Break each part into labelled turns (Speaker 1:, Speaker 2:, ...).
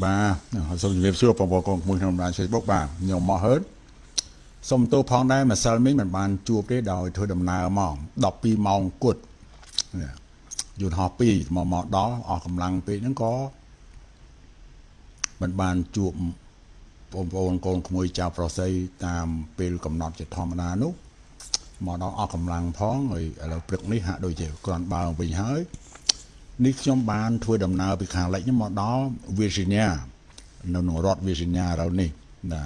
Speaker 1: បាទសូមជម្រាបសួរបងប្អូនកូនក្មួយក្នុងបណ្ដាញ Facebook បាទខ្ញុំមកហើនសូមទោសផងដែរម្សិលមិញមិនបានជួបទេដោយធ្វើដំណើរមក12ម៉ោងគត់យន្តហោះ2មកមកដល់អស់កម្លាំងពេកហ្នឹងក៏មិនបានជួបបងប្អូនកូនក្មួយចៅប្រុសស្រីតាមពេលកំណត់ជាធម្មតានោះមកដល់អស់កម្លាំងផងហើយឥឡូវព្រឹកនេះហាក់ដូចជាគ្រាន់បើវិញហើយ នេះខ្ញុំបានធ្វើដំណើរពីខាងលិចមកដល់ Virginia នៅក្នុងរដ្ឋ Virginia ឥឡូវនេះណា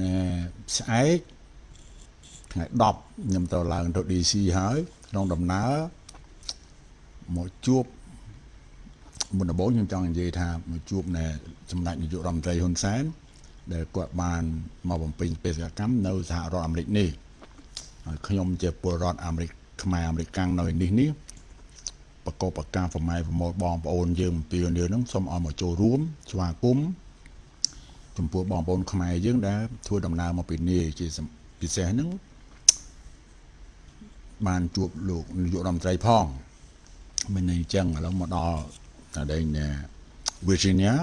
Speaker 1: ណែស្អែកថ្ងៃ10ខ្ញុំទៅឡើងទៅ DC ហើយក្នុងដំណើរមកជួបមុនដំបូងខ្ញុំចង់និយាយថាមកជួបណែសម្ដេចនាយករដ្ឋមន្ត្រីហ៊ុនសែនដែលគាត់បានមកបំពេញបេសកកម្មនៅសហរដ្ឋអាមេរិកនេះហើយខ្ញុំជាពលរដ្ឋអាមេរិកខ្មែរអាមេរិកកាំងនៅនេះនេះ បកបកាប្រម៉ែប្រមូលបងប្អូនយើងពីនេះនឹងសូមឲ្យមកចូលរួមស្វាគមន៍ចំពោះបងប្អូនខ្មែរយើងដែលធ្វើដំណើរមកពីនេះជាពិសេសហ្នឹងបានជួបលោកនាយករដ្ឋមន្ត្រីផងមិនអញ្ចឹងឥឡូវមកដល់តែដែង Virginia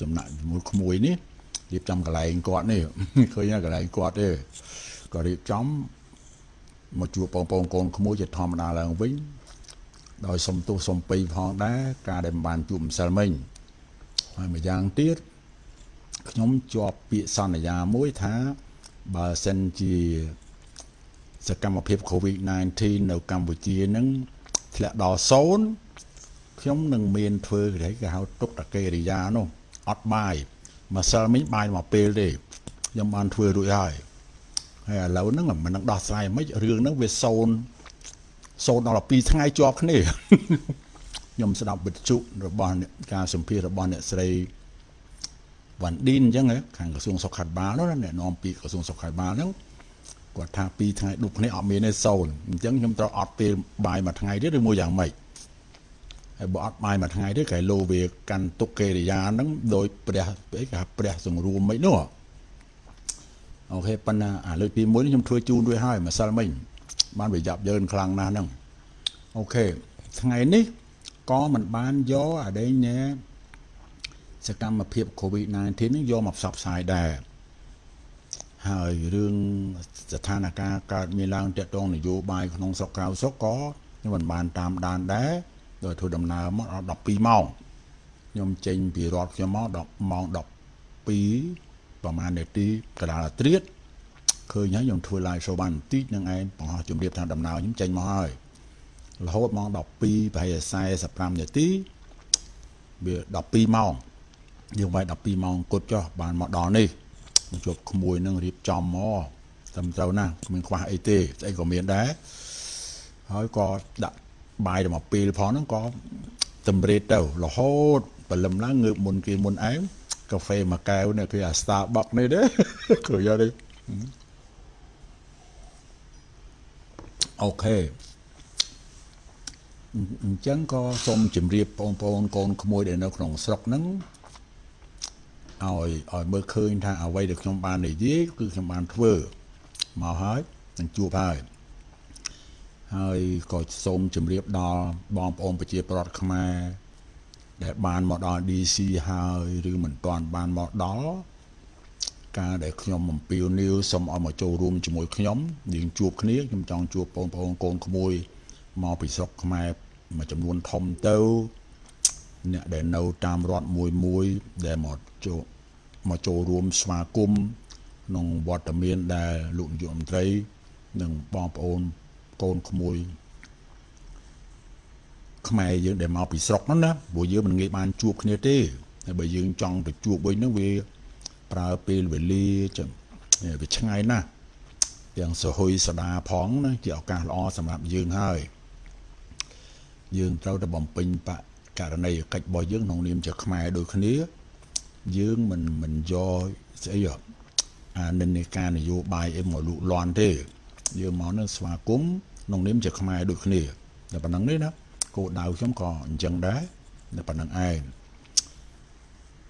Speaker 1: សំណាក់ជាមួយក្មួយនេះរៀបចំកន្លែងគាត់នេះឃើញកន្លែងគាត់ទេក៏រៀបចំមកជួបបងប្អូនកូនក្មួយជាធម្មតាឡើងវិញ ដោយសុំទោសសុំពីផងដែរការដែលមិនបានជួបម្សិលមិញហើយម្យ៉ាងទៀតខ្ញុំជាប់ពាក្យសន្យាមួយថាបើសិនជាសកម្មភាព COVID-19 នៅកម្ពុជានឹងធ្លាក់ដល់សូន្យខ្ញុំនឹងមានធ្វើគេគេហៅទុកតកេរិយានោះអត់បាយម្សិលមិញបាយមកពេលទេខ្ញុំបានធ្វើរួចហើយហើយឥឡូវហ្នឹងមិននឹងដោះស្រាយមិនរឿងហ្នឹងវាសូន្យ សូន្យដល់2ថ្ងៃជាប់គ្នាខ្ញុំស្ដាប់វិទ្យុរបស់ការសម្ភាសរបស់អ្នកស្រីវ៉ាន់ឌីនអញ្ចឹងខាងក្រសួងសុខាភិបាលនោះអ្នកនាំពាក្យក្រសួងសុខាភិបាលហ្នឹងគាត់ថា2ថ្ងៃដុបគ្នាអត់មានទេសូន្យអញ្ចឹងខ្ញុំត្រូវអត់ពេលបាយមួយថ្ងៃទៀតឬមួយយ៉ាងម៉េចហើយបើអត់បាយមួយថ្ងៃទេគេលោវាកាន់ទុកកិរិយាហ្នឹងដោយព្រះអីគេព្រះសង្រួមមិននោះអូខេប៉ុន្តែអាលើកទី1ខ្ញុំធ្វើជូនរួចហើយម្សិលមិញ បានវាយ៉ាប់យ៉ឺនខ្លាំងណាស់ហ្នឹងអូខេថ្ងៃនេះក៏មិនបានយកអាដេញណែសកម្មភាព COVID-19 នេះយកមកផ្សព្វផ្សាយដែរហើយរឿងស្ថានភាពកើតមានឡើងតាក់ទងនយោបាយក្នុងស្រុកក្រៅស្រុកក៏ខ្ញុំមិនបានតាមដានដែរដោយធ្វើដំណើរមកដល់12ម៉ោងខ្ញុំចេញពីរដ្ឋខ្ញុំមក10ម៉ោង12ប្រហែលនាទីកណ្ដាលត្រៀត ឃើញហើយខ្ញុំធ្វើ live show បានបន្តិចនឹងឯងបង្ហោះជម្រាបថាដំណើរខ្ញុំចេញមកហើយរហូតម៉ោង12ប្រហែល45នាទីវា12ម៉ោងយើងវាយ12ម៉ោងគត់ចុះបានមកដល់នេះជួបក្មួយនឹងរៀបចំមកត្រឹមត្រូវណាស់គ្មានខ្វះអីទេស្អីក៏មានដែរហើយក៏ដាក់បាយទៅមកពេលផងហ្នឹងក៏តម្រេតទៅរហូតព្រលឹមឡើងងើបមុនគេមុនឯងកាហ្វេមួយកែវនេះគឺអា Starbucks នេះទេគឺយកទេ អូខេអញ្ចឹងក៏សូមជម្រាបបងប្អូនកូនក្មួយដែលនៅក្នុងស្រុកហ្នឹងឲ្យឲ្យមើលឃើញថាអ្វីដែលខ្ញុំបាននិយាយគឺខ្ញុំបានធ្វើមកហើយនឹងជួបហើយហើយក៏សូមជម្រាបដល់បងប្អូនប្រជាពលរដ្ឋខ្មែរដែលបានមកដល់ DC ហើយឬមិនទាន់បានមកដល់ ការដែលខ្ញុំអំពាវនាវសូមឲ្យមកចូលរួមជាមួយខ្ញុំយើងជួបគ្នាខ្ញុំចង់ជួបបងប្អូនកូនក្មួយមកពីស្រុកខ្មែរមួយចំនួនធំទៅអ្នកដែលនៅតាមរដ្ឋមួយមួយដែលមកចូលមកចូលរួមស្វាគមន៍ក្នុងវត្តមានដែលលោកនាយករដ្ឋមន្ត្រី និងបងប្អូនកូនក្មួយខ្មែរយើងដែលមកពីស្រុកហ្នឹងណាព្រោះយើងមិនងាយបានជួបគ្នាទេហើយបើយើងចង់ទៅជួបវិញហ្នឹងវា ប្រើពេលវេលាចឹងវាឆ្ងាយណាស់ទាំងសហុយសដាផងណាជាឱកាសល្អសម្រាប់យើងហើយយើងត្រូវតែបំពេញបករណីកិច្ចរបស់យើងក្នុងនាមជាខ្មែរដូចគ្នា យើងមិនមិនយកស្អីអានិន្នាការនយោបាយអីមកលូកលាន់ទេ យើងមកនឹងស្វាគមន៍ក្នុងនាមជាខ្មែរដូចគ្នាតែប៉ុណ្្នឹងនេះណាគោលដៅខ្ញុំក៏អញ្ចឹងដែរតែប៉ុណ្្នឹងឯង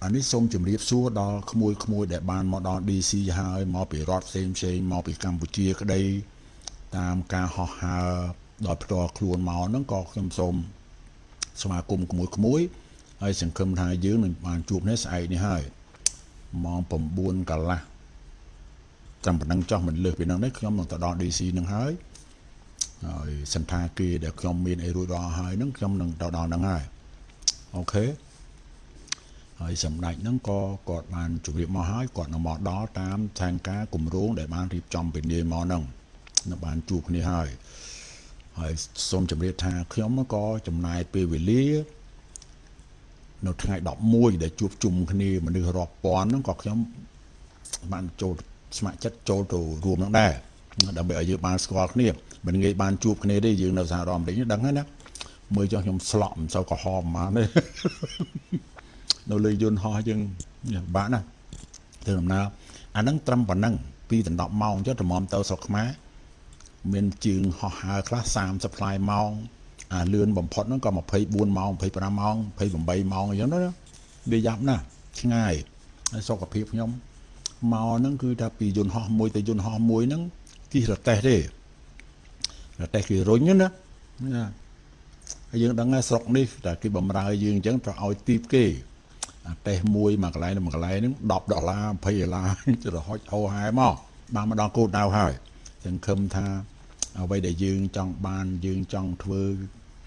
Speaker 1: អានេះសូមជម្រាបសួរដល់ក្មួយក្មួយដែលបានមកដល់ DC ហើយមកពីរដ្ឋផ្សេងផ្សេងមកពីកម្ពុជាក្តីតាមការហោះហើរដោយផ្ទាល់ខ្លួនមកហ្នឹងក៏ខ្ញុំសូមស្វាគមន៍ក្មួយក្មួយហើយសង្ឃឹមថាយើងនឹងបានជួបនេះស្អែកនេះហើយម៉ោង9កន្លះចាំប៉ុណ្ណឹងចោះមិនលើសពីហ្នឹងទេខ្ញុំនឹងទៅដល់ DC នឹងហើយហើយសន្តាគារដែលខ្ញុំមានអីរួចរាល់ហើយហ្នឹងខ្ញុំនឹងទៅដល់ហ្នឹងហើយអូខេ ហើយសម្ដេចហ្នឹងក៏គាត់បានជម្រាបមកហើយគាត់នឹងមកដល់តាមផែនការគម្រោងដែលបានរៀបចំពីនាមកហ្នឹងនៅបានជួបគ្នាហើយហើយសូមជម្រាបថាខ្ញុំក៏ចំណាយពេលវេលានៅថ្ងៃ11ដែលជួបជុំគ្នាមនុស្សរាប់ពាន់ហ្នឹងក៏ខ្ញុំបានចូលស្ម័គ្រចិត្តចូលទៅរួមនឹងដែរដើម្បីឲ្យយើងបានស្គាល់គ្នាមិនងាយបានជួបគ្នាទេយើងនៅសហរដ្ឋអាមេរិកដឹងហើយណាមើលចុះខ្ញុំស្លក់មិនសូវក្រហមប៉ុន្មានទេ នៅលើយន្តហោះយើងបាក់ណាធ្វើដំណើរអាហ្នឹងត្រឹមប៉ុណ្ណឹងពីដណ្ដប់ម៉ោងចុះតម្រាំទៅស្រុកខ្មែរមានជើងហោះហើរខ្លះ30ផ្លាយម៉ោងអាលឿនបំផុតហ្នឹងក៏24ម៉ោង25ម៉ោង28ម៉ោងអញ្ចឹងណាវាយ៉ាប់ណាស់ឆ្ងាយហើយសុខភាពខ្ញុំមកហ្នឹងគឺថាពីយន្តហោះមួយទៅយន្តហោះមួយហ្នឹងគិះរទេះទេរទេះគេរុញណាណាហើយយើងដឹងថាស្រុកនេះតែគេបំរើយើងអញ្ចឹងត្រូវឲ្យទីបគេ អាតេសមួយមួយកន្លែងមួយកន្លែងហ្នឹង10ដុល្លារ20ដុល្លារទៅរហុចហោហែមកបានមកដល់គោលដៅហើយសង្ឃឹមថាអ្វីដែលយើងចង់បានយើងចង់ធ្វើ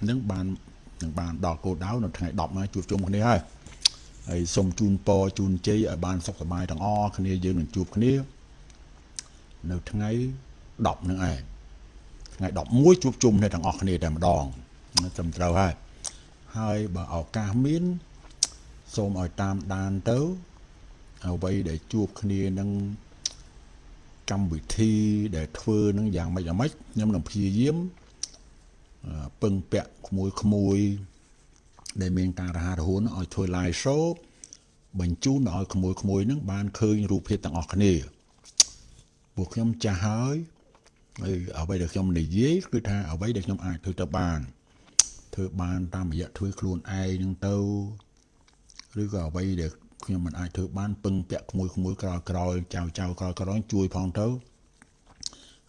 Speaker 1: នឹងបាននឹងបានដល់គោលដៅនៅថ្ងៃ10មកជួបជុំគ្នាហើយហើយសូមជូនពរជូនជ័យឲ្យបានសុខសប្បាយទាំងអស់គ្នាយើងនឹងជួបគ្នានៅថ្ងៃ10នឹងឯងថ្ងៃ11ជួបជុំគ្នាទាំងអស់គ្នាតែម្ដងត្រឹមត្រូវហើយហើយបើឱកាសមាន សូមឲ្យតាមដានទៅអ្វីដែលជួបគ្នានឹងកម្មវិធីដែលធ្វើនឹងយ៉ាងម៉េចយ៉ាងម៉េចខ្ញុំនឹងព្យាយាមពឹងពាក់ក្មួយក្មួយដែលមានការរហ័សរហួនឲ្យធ្វើ live show បញ្ជូនឲ្យក្មួយក្មួយនឹងបានឃើញរូបភាពទាំងអស់គ្នាពួកខ្ញុំចាស់ហើយហើយអ្វីដែលខ្ញុំនិយាយគឺថាអ្វីដែលខ្ញុំអាចធ្វើទៅបានធ្វើបានតាមរយៈធ្វើខ្លួនឯងនឹងទៅ ឬក៏អ្វីដែលខ្ញុំមិនអាចធ្វើបានពឹងពាក់ក្មួយក្មួយក្រោយក្រោយចៅចៅក្រោយក្រោយជួយផងទៅ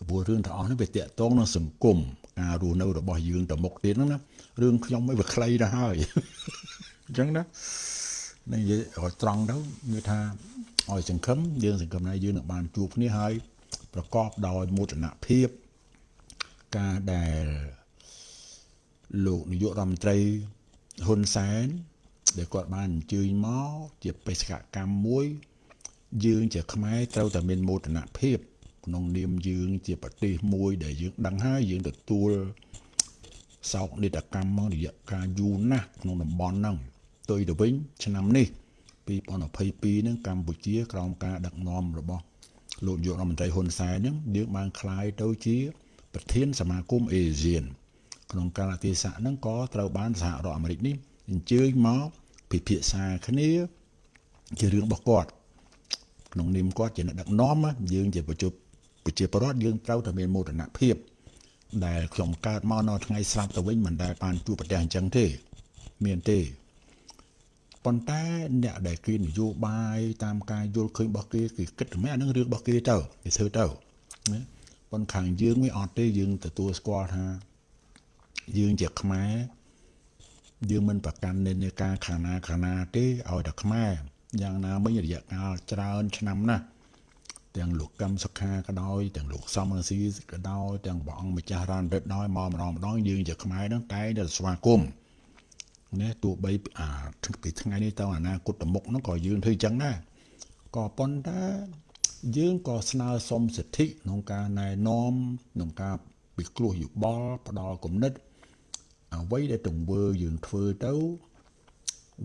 Speaker 1: ព្រោះរឿងទាំងអស់នេះវាតាក់ទងនឹងសង្គមការរស់នៅរបស់យើងទៅមុខទៀតហ្នឹងណារឿងខ្ញុំមិនវាខ្លីទៅហើយអញ្ចឹងណានិយាយឲ្យត្រង់ទៅគឺថាឲ្យសង្ឃឹមយើងសង្ឃឹមថាយើងនឹងបានជួបគ្នាហើយប្រកបដោយមោទនភាពការដែលលោកនាយករដ្ឋមន្ត្រីហ៊ុនសែន ដែលគាត់បានអញ្ជើញមកជាបេសកកម្មមួយ យើងជាខ្មែរត្រូវតែមានមោទនភាពក្នុងនាមយើងជាប្រទេសមួយដែលយើងដឹងហើយយើងទទួលសោកនាដកម្មមករយៈកាលយូរណាស់ក្នុងតំបន់ហ្នឹងទៅទៅវិញឆ្នាំនេះ2022ហ្នឹងកម្ពុជាក្រោមការដឹកនាំរបស់លោកនាយករដ្ឋមន្ត្រីហ៊ុនសែនហ្នឹងយើងបានคลายទៅជា ប្រធានសមាគមអេស៊ានក្នុងកាលៈទេសៈហ្នឹងក៏ត្រូវបានសហរដ្ឋអាមេរិកនេះ អញ្ជើញមកពិភាក្សាគ្នាជារឿងរបស់គាត់ក្នុងនាមគាត់ជាអ្នកដឹកនាំយើងជាប្រជាប្រជាពលរដ្ឋយើងត្រូវតែមានមោទនភាពដែលខ្ញុំកើតមកនៅថ្ងៃស្លាប់ទៅវិញមិនដែលបានជួបប្រទះអញ្ចឹងទេមានទេប៉ុន្តែអ្នកដែលគេនយោបាយតាមការយល់ឃើញរបស់គេគេគិតតែអានឹងរឿងរបស់គេទៅគេធ្វើទៅណាប៉ុន្តែខាងយើងវាអត់ទេយើងទទួលស្គាល់ថាយើងជាខ្មែរ យើងមិនប្រកាន់និន្នាការខាងណាខាងណាទេឲ្យតែខ្មែរយ៉ាងណាមិញរយៈកាលច្រើនឆ្នាំណាស់ទាំងលោកកឹមសុខាក៏ដោយទាំងលោកសំរងស៊ីក៏ដោយទាំងព្រះអង្គម្ចាស់រ៉ានរិទ្ធដោយមកម្ដងម្ដងយើងជាខ្មែរហ្នឹងតែតែស្វាគមន៍ណាទោះបីអាពីថ្ងៃនេះទៅអនាគតទៅមុខហ្នឹងក៏យើងធ្វើចឹងដែរក៏ប៉ុន្តែយើងក៏ស្នើសុំសិទ្ធិក្នុងការណែនាំក្នុងការពិគ្រោះយោបល់ផ្ដល់គំនិត អ្វីដែលទង្វើយើងធ្វើទៅ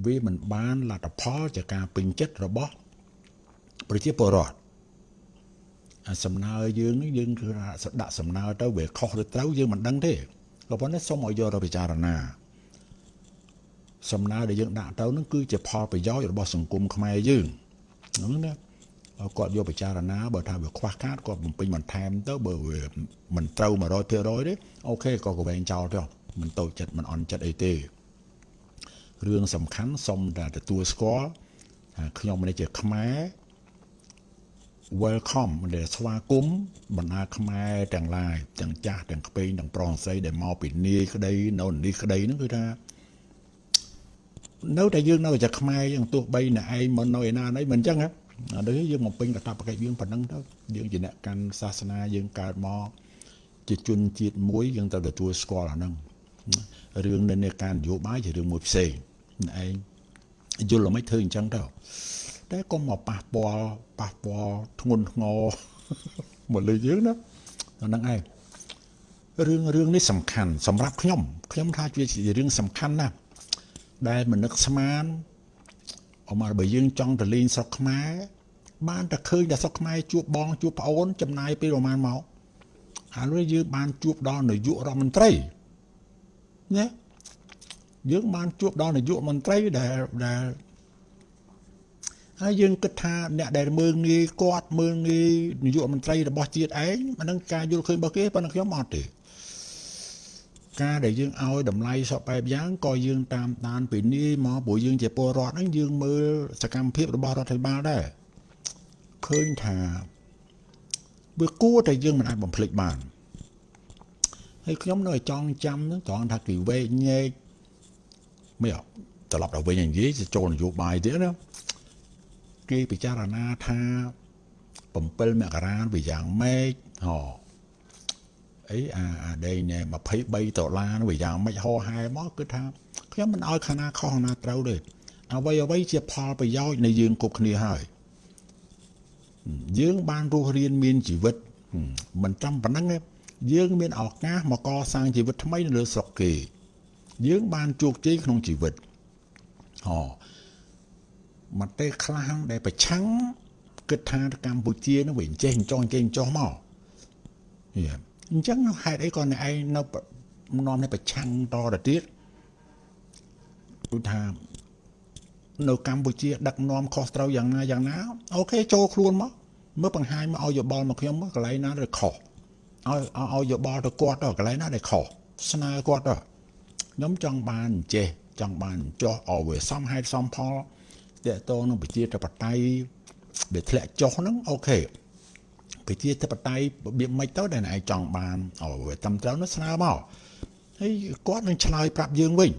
Speaker 1: វាមិនបានលទ្ធផលជាការពេញចិត្តរបស់ប្រជាពលរដ្ឋសំណើយើងយើងគឺដាក់សំណើទៅវាខុសទៅត្រូវយើងមិនដឹងទេក៏ប៉ុន្តែសូមឲ្យយកទៅពិចារណាសំណើដែលយើងដាក់ទៅនឹងគឺជាផលប្រយោជន៍របស់សង្គមខ្មែរយើងហ្នឹងណាគាត់យកពិចារណាបើថាវាខ្វះខាតគាត់បំពេញបន្ថែមទៅបើវាមិនត្រូវ100%ទេអូខេក៏កវែងចោលទៅ មិនតូចចិត្តមិនអន់ចិត្តអីទេរឿងសំខាន់សូមតែទទួលស្គាល់ថាខ្ញុំនេះជាខ្មែរ welcome ដែលស្វាគមន៍បណ្ដាខ្មែរទាំងឡាយទាំងចាស់ទាំងក្មេងទាំងប្រុសស្រីដែលមកពីនាយក្តីនៅនេះក្តីហ្នឹងគឺថានៅតែយើងនៅតែខ្មែរយើងទោះបីអ្នកឯងមិននៅឯណាណីមិនអញ្ចឹងហ៎ដូចយើងមកពេញកតាបកិច្ចយើងប៉ុណ្ណឹងទៅយើងជាអ្នកកាន់សាសនាយើងកើតមកជាជនជាតិមួយយើងត្រូវទទួលស្គាល់អាហ្នឹង រឿងនៅនៃការនយោបាយជារឿងមួយផ្សេងឯងយល់មិនធ្វើអញ្ចឹងទៅតែកុំមកប៉ះពាល់ប៉ះពាល់ធ្ងន់ធ្ងរមកលើយើងណាអាហ្នឹងឯងរឿងរឿងនេះសំខាន់សម្រាប់ខ្ញុំខ្ញុំថាជារឿងសំខាន់ណាស់ដែលមនឹកស្មានអមបើយើងចង់ទៅលេងស្រុកខ្មែរបានតែឃើញតែស្រុកខ្មែរជួបបងជួបប្អូនចំណាយពេលប្រហែលមកហើយយើងបានជួបដល់នាយករដ្ឋមន្ត្រី ណាយើងបានជួបដល់នាយកមន្ត្រីដែលដែលហើយយើងគិតថាអ្នកដែលមើងងាយគាត់មើងងាយនាយកមន្ត្រីរបស់ជាតិឯងអានឹងការយល់ឃើញរបស់គេប៉ុន្តែខ្ញុំអត់ទេការដែលយើងឲ្យតម្លៃសពបែបយ៉ាងក៏យើងតាមដានពីនេះមកព្រោះយើងជាពលរដ្ឋហ្នឹងយើងមើលសកម្មភាពរបស់រដ្ឋាភិបាលដែរឃើញថាវាគួរតែយើងមិនអាចបំភ្លេចបាន ហើយខ្ញុំនៅចង់ចាំហ្នឹងត្រង់ថាគេវែកញែកមិនអត់ត្រឡប់ទៅវិញនិយាយចូលនយោបាយទៀតណាគេពិចារណាថា7មករាវាយ៉ាងម៉េចហ៎អីអាអាដេញ23ដុល្លារនោះវាយ៉ាងម៉េចហោហែមកគឺថាខ្ញុំមិនអោយខាងណាខុសខាងណាត្រូវទេអ្វីអ្វីជាផលប្រយោជន៍នៃយើងគ្រប់គ្នាហើយយើងបានរស់រៀនមានជីវិតមិនចាំប៉ុណ្ណឹងទេ យើងមានឱកាសមកកសាងជីវិតថ្មីនៅលើស្រុកគេ យើងបានជោគជ័យក្នុងជីវិតហ៎មកទេខ្លះដែលប្រឆាំងគិតថាកម្ពុជានឹងវិញចេះចង់ចេញចោះមកយល់អញ្ចឹងហេតុអីក៏អ្នកឯងនៅនាំនេះប្រឆាំងតទៅទៀតគឺថានៅកម្ពុជាដឹកនាំខុសត្រូវយ៉ាងណាយ៉ាងណាអូខេចូលខ្លួនមកមើលបង្ហាញមកឲ្យយោបល់មកខ្ញុំមកកន្លែងណាដែលខុស ឲ្យឲ្យយោបល់ទៅគាត់ទៅកន្លែងណាដែលខុសស្នើគាត់ទៅខ្ញុំចង់បានចេះចង់បានចោះឲ្យវាសមហេតុសមផលតកតងនឹងប្រជាធិបតេយ្យដែលធ្លាក់ចុះហ្នឹងអូខេប្រជាធិបតេយ្យរបៀបម៉េចទៅដែលឯងចង់បានឲ្យវាត្រឹមត្រូវនោះស្នើមកហើយគាត់នឹងឆ្លើយប្រាប់យើងវិញ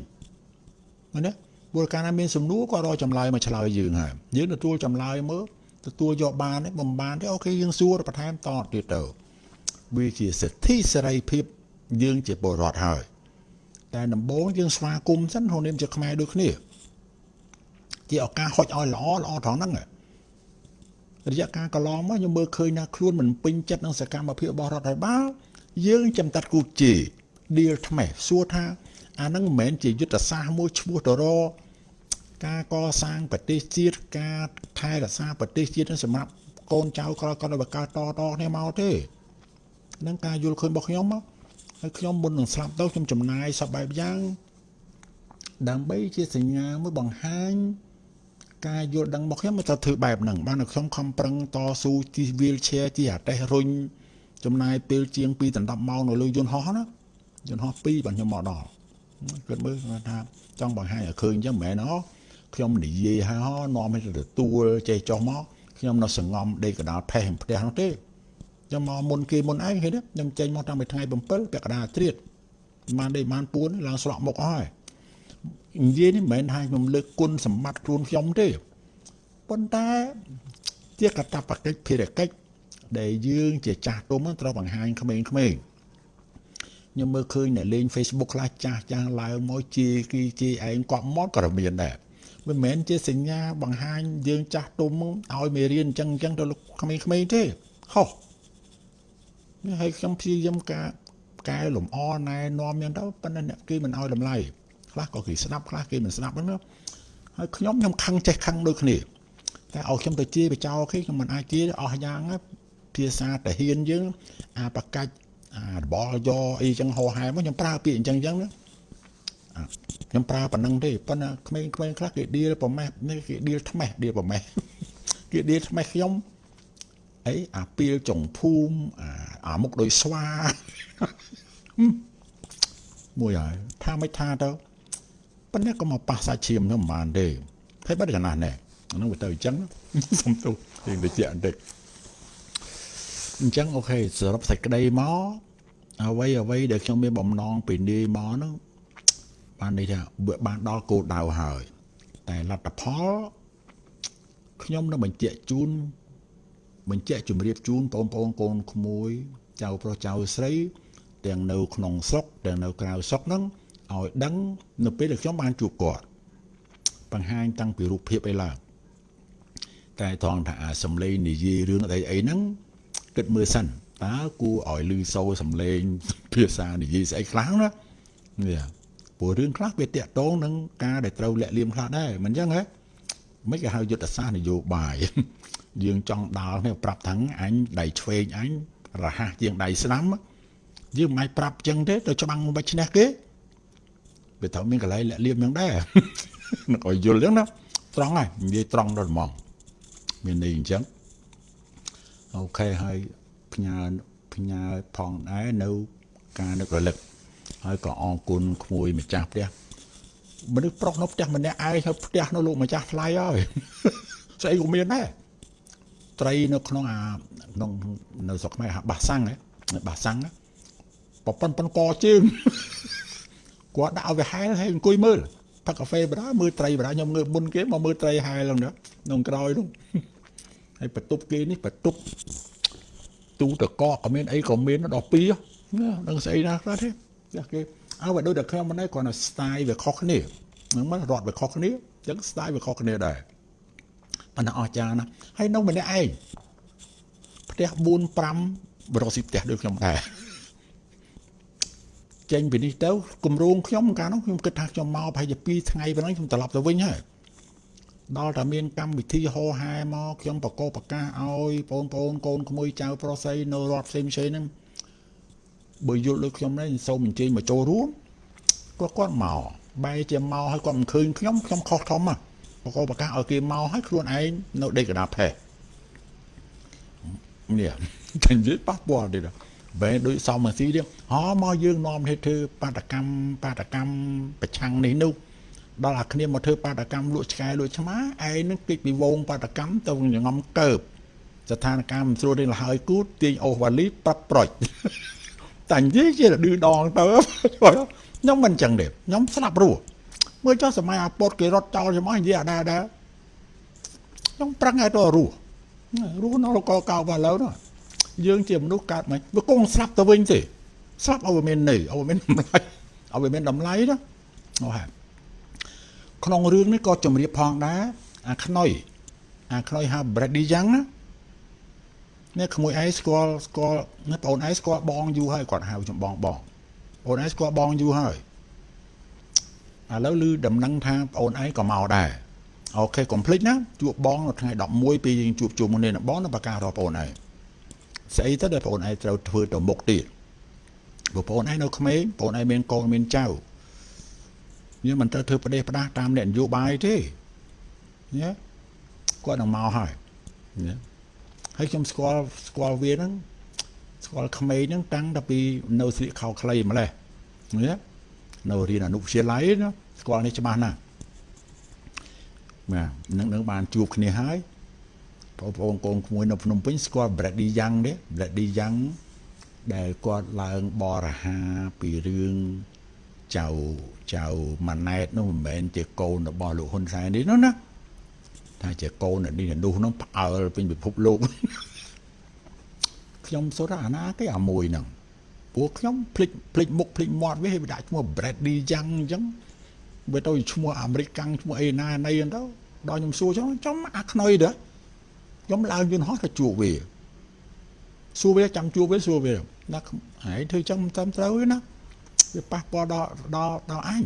Speaker 1: ណាព្រោះកាលណាមានសំណួរគាត់រកចម្លើយមកឆ្លើយយើងហើយយើងទទួលចម្លើយមើលទទួលយកបានទេបំបានទេអូខេយើងសួរបន្ថែមតទៀតទៅ វាជាសិទ្ធិសេរីភាពយើងជាពលរដ្ឋហើយតែដំបូងយើងស្វាគមន៍សិនក្នុងនាមជាខ្មែរដូចគ្នាជាឱកាសហុចឲ្យល្អល្អត្រង់ហ្នឹងរយៈកាលកន្លងមកខ្ញុំមើលឃើញថាខ្លួនមិនពេញចិត្តនឹងសកម្មភាពរបស់រដ្ឋាភិបាលយើងចំតាត់គូជេឌីលថ្មីសួរថាអានឹងមិនមែនជាយុទ្ធសាស្ត្រមួយឈ្មោះទៅរកការកសាងប្រទេសជាតិការថែរក្សាប្រទេសជាតិសម្រាប់កូនចៅក្រោយគាត់ឲ្យកើតតតគ្នាមកទេ នឹងការយល់ឃើញរបស់ខ្ញុំមកហើយខ្ញុំមុននឹងស្លាប់ទៅខ្ញុំចំណាយសពបែបយ៉ាងដើម្បីជាសញ្ញាមួយបង្ហាញការយល់ដឹងរបស់ខ្ញុំទៅធ្វើបែបហ្នឹងបានខ្ញុំខំប្រឹងតស៊ូជិះ wheelchair ជិះអាតេះរុញចំណាយពេលជាង2ដល់10ម៉ោងនៅលើយន្តហោះណាយន្តហោះ2បាទខ្ញុំមកដល់គិតមើលថាចង់បង្ហាញឲ្យឃើញអញ្ចឹងមិនមែនហ៎ខ្ញុំនិយាយហើយហ៎នាំឲ្យទទួលចេះចុះមកខ្ញុំនៅសងំដេកកដាលផេះផ្ទះនោះទេ ខ្ញុំមកមុនគេមុនឯងឃើញទេខ្ញុំចេញមកតាំងពីថ្ងៃ7ពាក់កណ្ដាលត្រៀតបានដេកបានពួនឡើងស្លក់មុខអស់ហើយនិយាយនេះមិនមែនថាខ្ញុំលើកគុណសម្បត្តិខ្លួនខ្ញុំទេប៉ុន្តែជាកតបកិច្ចភារកិច្ចដែលយើងជាចាស់ទុំត្រូវបង្ហាញក្មេងៗខ្ញុំមើលឃើញអ្នកលេង Facebook ខ្លះចាស់ចាស់ឡើងមកជាគីជាឯងគាត់មកក៏មានដែរមិនមែនជាសញ្ញាបង្ហាញយើងចាស់ទុំឲ្យមេរៀនអញ្ចឹងអញ្ចឹងទៅក្មេងៗទេហោះ ហើយខ្ញុំព្យាយាមការកែលម្អណែនាំយ៉ាងទៅប៉ុន្តែអ្នកគេមិនឲ្យតម្លៃខ្លះក៏គេស្ដាប់ខ្លះគេមិនស្ដាប់ហ្នឹងហើយខ្ញុំខ្ញុំខឹងចេះខឹងដូចគ្នាតែឲ្យខ្ញុំទៅជាបចោគេខ្ញុំមិនអាចជាអស់យ៉ាងភាសាតាហ៊ានយើងអាបកាច់អារបលយកអីចឹងហោហែមកខ្ញុំប្រើពាក្យអញ្ចឹងអញ្ចឹងណាខ្ញុំប្រើប៉ុណ្ណឹងទេប៉ុន្តែក្មេងៗខ្លះគេដៀលប្រម៉េះនេះគេដៀលថ្មេះដៀលប្រម៉េះគេដៀលថ្មេះខ្ញុំ អីអាពីលចុងភូមិអាអាមុខដូចស្វាមួយហើយថាមិនថាទៅប៉ុន្តែក៏មកប៉ះសាច់ឈាមនោះមិនបានទេហើយបាត់កណាស់ណែអានោះវាទៅអញ្ចឹងសុំទោសយើងតិចបន្តិចអញ្ចឹងអូខេសរុបសេចក្តីមកអ្វីអ្វីដែលខ្ញុំមានបំណងពីនេះមកនោះបានន័យថាបានដល់គោលដៅហើយ តែលទ្ធផលខ្ញុំនឹងបញ្ជាក់ជូន បញ្ជាក់ជម្រាបជូនបងប្អូនកូនក្មួយចៅប្រុសចៅស្រី ទាំងនៅក្នុងស្រុកទាំងនៅក្រៅស្រុកហ្នឹងឲ្យដឹងនៅពេលដែលខ្ញុំបានជួបគាត់បង្ហាញតាំងពីរូបភាពអីឡើងតែត្រង់ថាអាសំឡេងនិយាយរឿងអីអីហ្នឹងគិតមើលសិនតើគួរឲ្យលឺសូរសំឡេងភាសានិយាយស្អីខ្លះណានេះព្រោះរឿងខ្លះវាតាក់ទងនឹងការដែលត្រូវលាក់លៀមខ្លះដែរមិនអញ្ចឹងហ៎មិនគេហៅយុទ្ធសាស្ត្រនយោបាយយើងចង់ដាល់នេះប្រាប់ថាអញដៃឆ្វេងអញរហ័សជាងដៃស្ដាំយើងមិនប្រាប់ចឹងទេទៅច្បាំងមិនឈ្នះគេវាត្រូវមានកន្លែងលាក់លៀមយ៉ាងដែរនឹងឲ្យយល់ចឹងណាត្រង់ហើយនិយាយត្រង់ដល់ហ្មងមានន័យអញ្ចឹងអូខេហើយផ្ញើផ្ញើផងដែរនៅការនឹករលឹកហើយក៏អរគុណក្មួយម្ចាស់ផ្ទះមនុស្សប្រុសនៅផ្ទះម្នាក់ឯងហើយផ្ទះនៅលោកម្ចាស់ថ្លៃហើយស្អីក៏មានដែរ ត្រីនៅក្នុងអាក្នុងនៅស្រុកខ្មែរហាបាសាំងបាសាំងប្រប៉ុនប៉ុនកជើងគាត់ដាក់ឲ្យវាហែលហើយអង្គុយមើលផឹកកាហ្វេបដាមើលត្រីបដាខ្ញុំងើបមុនគេមកមើលត្រីហែលហ្នឹងក្នុងក្រោយនោះហើយបន្ទប់គេនេះបន្ទប់ទូតកកក៏មានអីក៏មានដល់ពីដឹងស្អីណាខ្លះទេចាស់គេអើបើដូចតែខ្ញុំមិនដែរគ្រាន់តែ style វាខុសគ្នាហ្នឹងមិនរត់វាខុសគ្នាអញ្ចឹង style វាខុសគ្នាដែរ ប៉ុន្តែអស្ចារ្យណាស់ហើយនៅម្នាក់ឯងផ្ទះ4 5បរោស៊ីផ្ទះដូចខ្ញុំដែរចេញពីនេះទៅគម្រោងខ្ញុំកាលនោះខ្ញុំគិតថាខ្ញុំមកប្រហែលជា2ថ្ងៃប៉ុណ្ណឹងខ្ញុំត្រឡប់ទៅវិញហើយដល់តែមានកម្មវិធីហោហែមកខ្ញុំបកកប្រកាសឲ្យបងប្អូនកូនក្មួយចៅប្រុសស្រីនៅរដ្ឋផ្សេងផ្សេងហ្នឹងបើយល់ដូចខ្ញុំនេះសូមអញ្ជើញមកចូលរួមគាត់គាត់មកបែរជាមកឲ្យគាត់មិនឃើញខ្ញុំខ្ញុំខុសធំហ៎ បកកប្រកាសឲ្យគេមកឲ្យខ្លួនឯងនៅដេកកណ្ដាលផេះនេះតែនិយាយប៉ះពាល់ទៀតបែរដូចសមស៊ីទៀតហោមកយើងនាំទៅធ្វើបាតកម្មបាតកម្មប្រឆាំងនេះនោះដល់អាគ្នាមកធ្វើបាតកម្មលក់ឆ្កែលក់ឆ្មាឯងនឹងគេចពីវងបាតកម្មទៅញងំកើបស្ថានភាពមិនស្រួលទេលហើយគូទាញអូសវ៉ាលីប្រាប់ប្រុចតែនិយាយជាឌឺដងទៅខ្ញុំមិនចឹងទេខ្ញុំស្លាប់រស់ មើលចុះសម័យអាពតគេរត់ចោលច្មោះនិយាយអាដែរដែរខ្ញុំប្រឹងឲ្យទៅរស់រស់នៅកកៅបាឡូនោះយើងជាមនុស្សកើតមិនវាគង់ស្លាប់ទៅវិញទេស្លាប់ឲ្យវាមានន័យឲ្យវាមានតម្លៃឲ្យវាមានតម្លៃណាអូហ่าក្នុងរឿងនេះក៏ជំរាបផងដែរអាខ្នុយអាខ្នុយហៅ Brady យ៉ាងណានេះក្មួយឯងស្គាល់ស្គាល់នេះបងឯងស្គាល់បងយូរហើយគាត់ហៅខ្ញុំបងបងបងឯងស្គាល់បងយូរហើយ ឥឡូវឮដំណឹងថាបងឯងក៏មកដែរអូខេកុំភ្លេចណាជួបបងនៅថ្ងៃ11ពេលយើងជួបជុំគ្នានឹងបងនៅបការបស់បងឯងស្អីទៅដែលបងឯងត្រូវធ្វើទៅមុខទៀតបងប្អូនឯងនៅក្មេងបងឯងមានកូនមានចៅយើងមិនត្រូវធ្វើប្រទេសផ្ដាស់តាមអ្នកនយោបាយទេញ៉េគាត់នឹងមកហើយញ៉េហើយខ្ញុំស្គាល់ស្គាល់វាហ្នឹងស្គាល់ក្មេងហ្នឹងតាំងតែពីនៅស្លៀកខោខ្លីម្លេះញ៉េ នៅរៀនអនុវិទ្យាល័យណាស្គាល់នេះច្បាស់ណាស់បាទនឹងនឹងបានជួបគ្នាហើយបងប្អូនកូនក្មួយនៅភ្នំពេញស្គាល់ Brady Young ទេ Brady Young ដែលគាត់ឡើងបរិហាពីរឿងចៅចៅម៉ាណែតនោះមិនមែនជាកូនរបស់លោកហ៊ុនសែននេះនោះណាថាជាកូននេះនោះនោះផ្អើលពេញពិភពលោកខ្ញុំសូត្រអាណាគេអាមួយហ្នឹង ពួកខ្ញុំភ្លេចភ្លេចមុខភ្លេចមាត់វាឲ្យដាក់ឈ្មោះ Brady Young អញ្ចឹងវាទៅឈ្មោះអាមេរិកកាំងឈ្មោះអីណាណីហ្នឹងទៅដល់ខ្ញុំសួរចឹងចំអាខ្នុយទៅខ្ញុំឡើងយន្តហោះទៅជួបវាសួរវាចាំជួបវាសួរវាណាហើយធ្វើចឹងមិនតាមត្រូវទេណាវាប៉ះពាល់ដល់ដល់ដល់អញ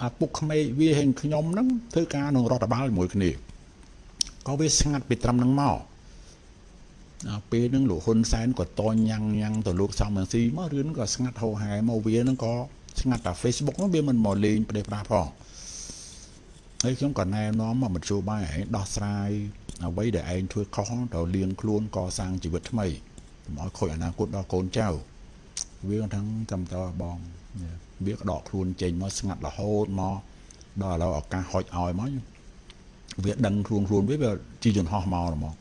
Speaker 1: អាពុកក្មេកវាហេងខ្ញុំហ្នឹងធ្វើការនឹងរដ្ឋបាលជាមួយគ្នាក៏វាស្ងាត់ពីត្រឹមហ្នឹងមកអា ពេលហ្នឹងលោកហ៊ុនសែនក៏តញ៉ាំងញ៉ាំងទៅលោកសំរងស៊ីមករឿងហ្នឹងក៏ស្ងាត់ហោហែមកវាហ្នឹងក៏ស្ងាត់តែ Facebook ហ្នឹងវាមិនមកលេងប្រទេសប្រាផងហើយខ្ញុំក៏ណែនាំមកមជ្ឈបាយឯងដោះស្រាយអ្វីដែលឯងធ្វើខុសទៅលៀងខ្លួនកសាងជីវិតថ្មីកុំឲ្យខូចអនាគតដល់កូនចៅវាថាចាំតើបងវាក៏ដកខ្លួនចេញមកស្ងាត់រហូតមកដល់ឥឡូវឱកាសហុចឲ្យមកវាដឹងខ្លួនខ្លួនវាវាជីយន្តហោះមកហ្មង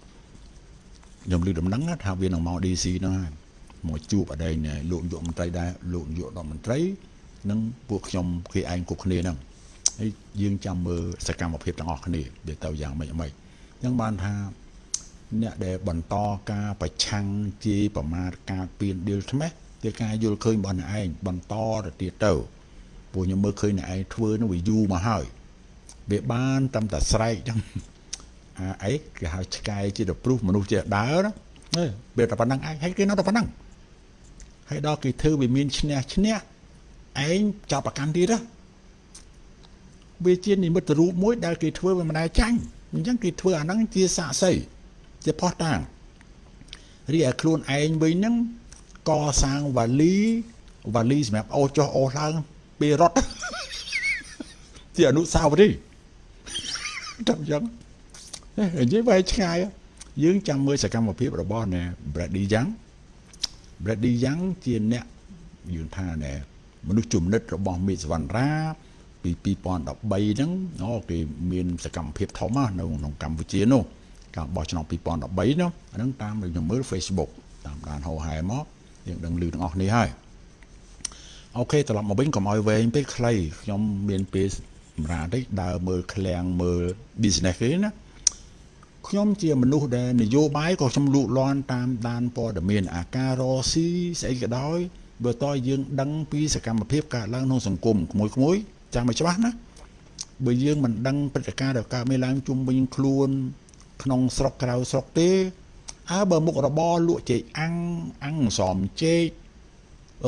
Speaker 1: ខ្ញុំឮដំណឹងថាវានឹងមក DC ហ្នឹងហើយមកជួបអដែងលោកនាយកមន្ត្រីដែរលោកនាយករដ្ឋមន្ត្រីនិងពួកខ្ញុំគេឯងគ្រប់គ្នាហ្នឹងហើយយើងចាំមើលសកម្មភាពទាំងអស់គ្នាវាទៅយ៉ាងម៉េចម៉េចអញ្ចឹងបានថាអ្នកដែលបន្តការប្រឆាំងជាប្រមាថការពៀនឌីលថ្មេះគឺការយល់ឃើញរបស់អ្នកឯងបន្តទៅទៀតទៅពួកខ្ញុំមើលឃើញអ្នកឯងធ្វើនោះវាយូរមកហើយវាបានតាមតែស្រែកចឹង អាអីគេហៅឆ្កែជាទៅព្រុសមនុស្សជាដើរណាវាតែប៉ុណ្ណឹងឯងហើយគេនៅតែប៉ុណ្ណឹងហើយដល់គេធ្វើវាមានឈ្នះឈ្នះឯងចាប់ប្រកាន់ទៀតណាវាជានិមិត្តរូបមួយដែលគេធ្វើវាមិនដែលចាញ់អញ្ចឹងគេធ្វើអាហ្នឹងជាសាក្សីជាផោះតាងរីឯខ្លួនឯងវិញហ្នឹងកសាងវ៉ាលីវ៉ាលីសម្រាប់អូសចុះអូសឡើងពេលរត់ជាអនុស្សាវរីយ៍តែអញ្ចឹង និយាយវាយឆ្ងាយយើងចាំមើលសកម្មភាពរបស់ណែ Brady Young Brady Young ជាអ្នកយើងថាណែមនុស្សជំនិតរបស់មេសវណ្ណរាពី2013ហ្នឹងអូគេមានសកម្មភាពធំណាស់នៅក្នុងកម្ពុជានោះការបោះឆ្នោត2013នោះអាហ្នឹងតាមខ្ញុំមើល Facebook តាមដានហោហែមកយើងដឹងឮទាំងអស់គ្នាហើយអូខេត្រឡប់មកវិញកុំឲ្យវែងពេកខ្លីខ្ញុំមានពេលសម្រាប់តិចដើរមើលឃ្លាំងមើល business គេណា ខ្ញុំជាមនុស្សដែលនយោបាយក៏ខ្ញុំលូកលាន់តាមដានព័ត៌មានអាការរស៊ីស្អីក៏ដោយបើតើយើងដឹងពីសកម្មភាពកើតឡើងក្នុងសង្គមក្មួយក្មួយចាំឲ្យច្បាស់ណាបើយើងមិនដឹងព្រឹត្តិការណ៍ដែលកើតមានឡើងជុំវិញខ្លួន ក្នុងស្រុកក្រៅស្រុកទេអើបើមុខរបរលក់ចេកអាំងអាំងសំចេក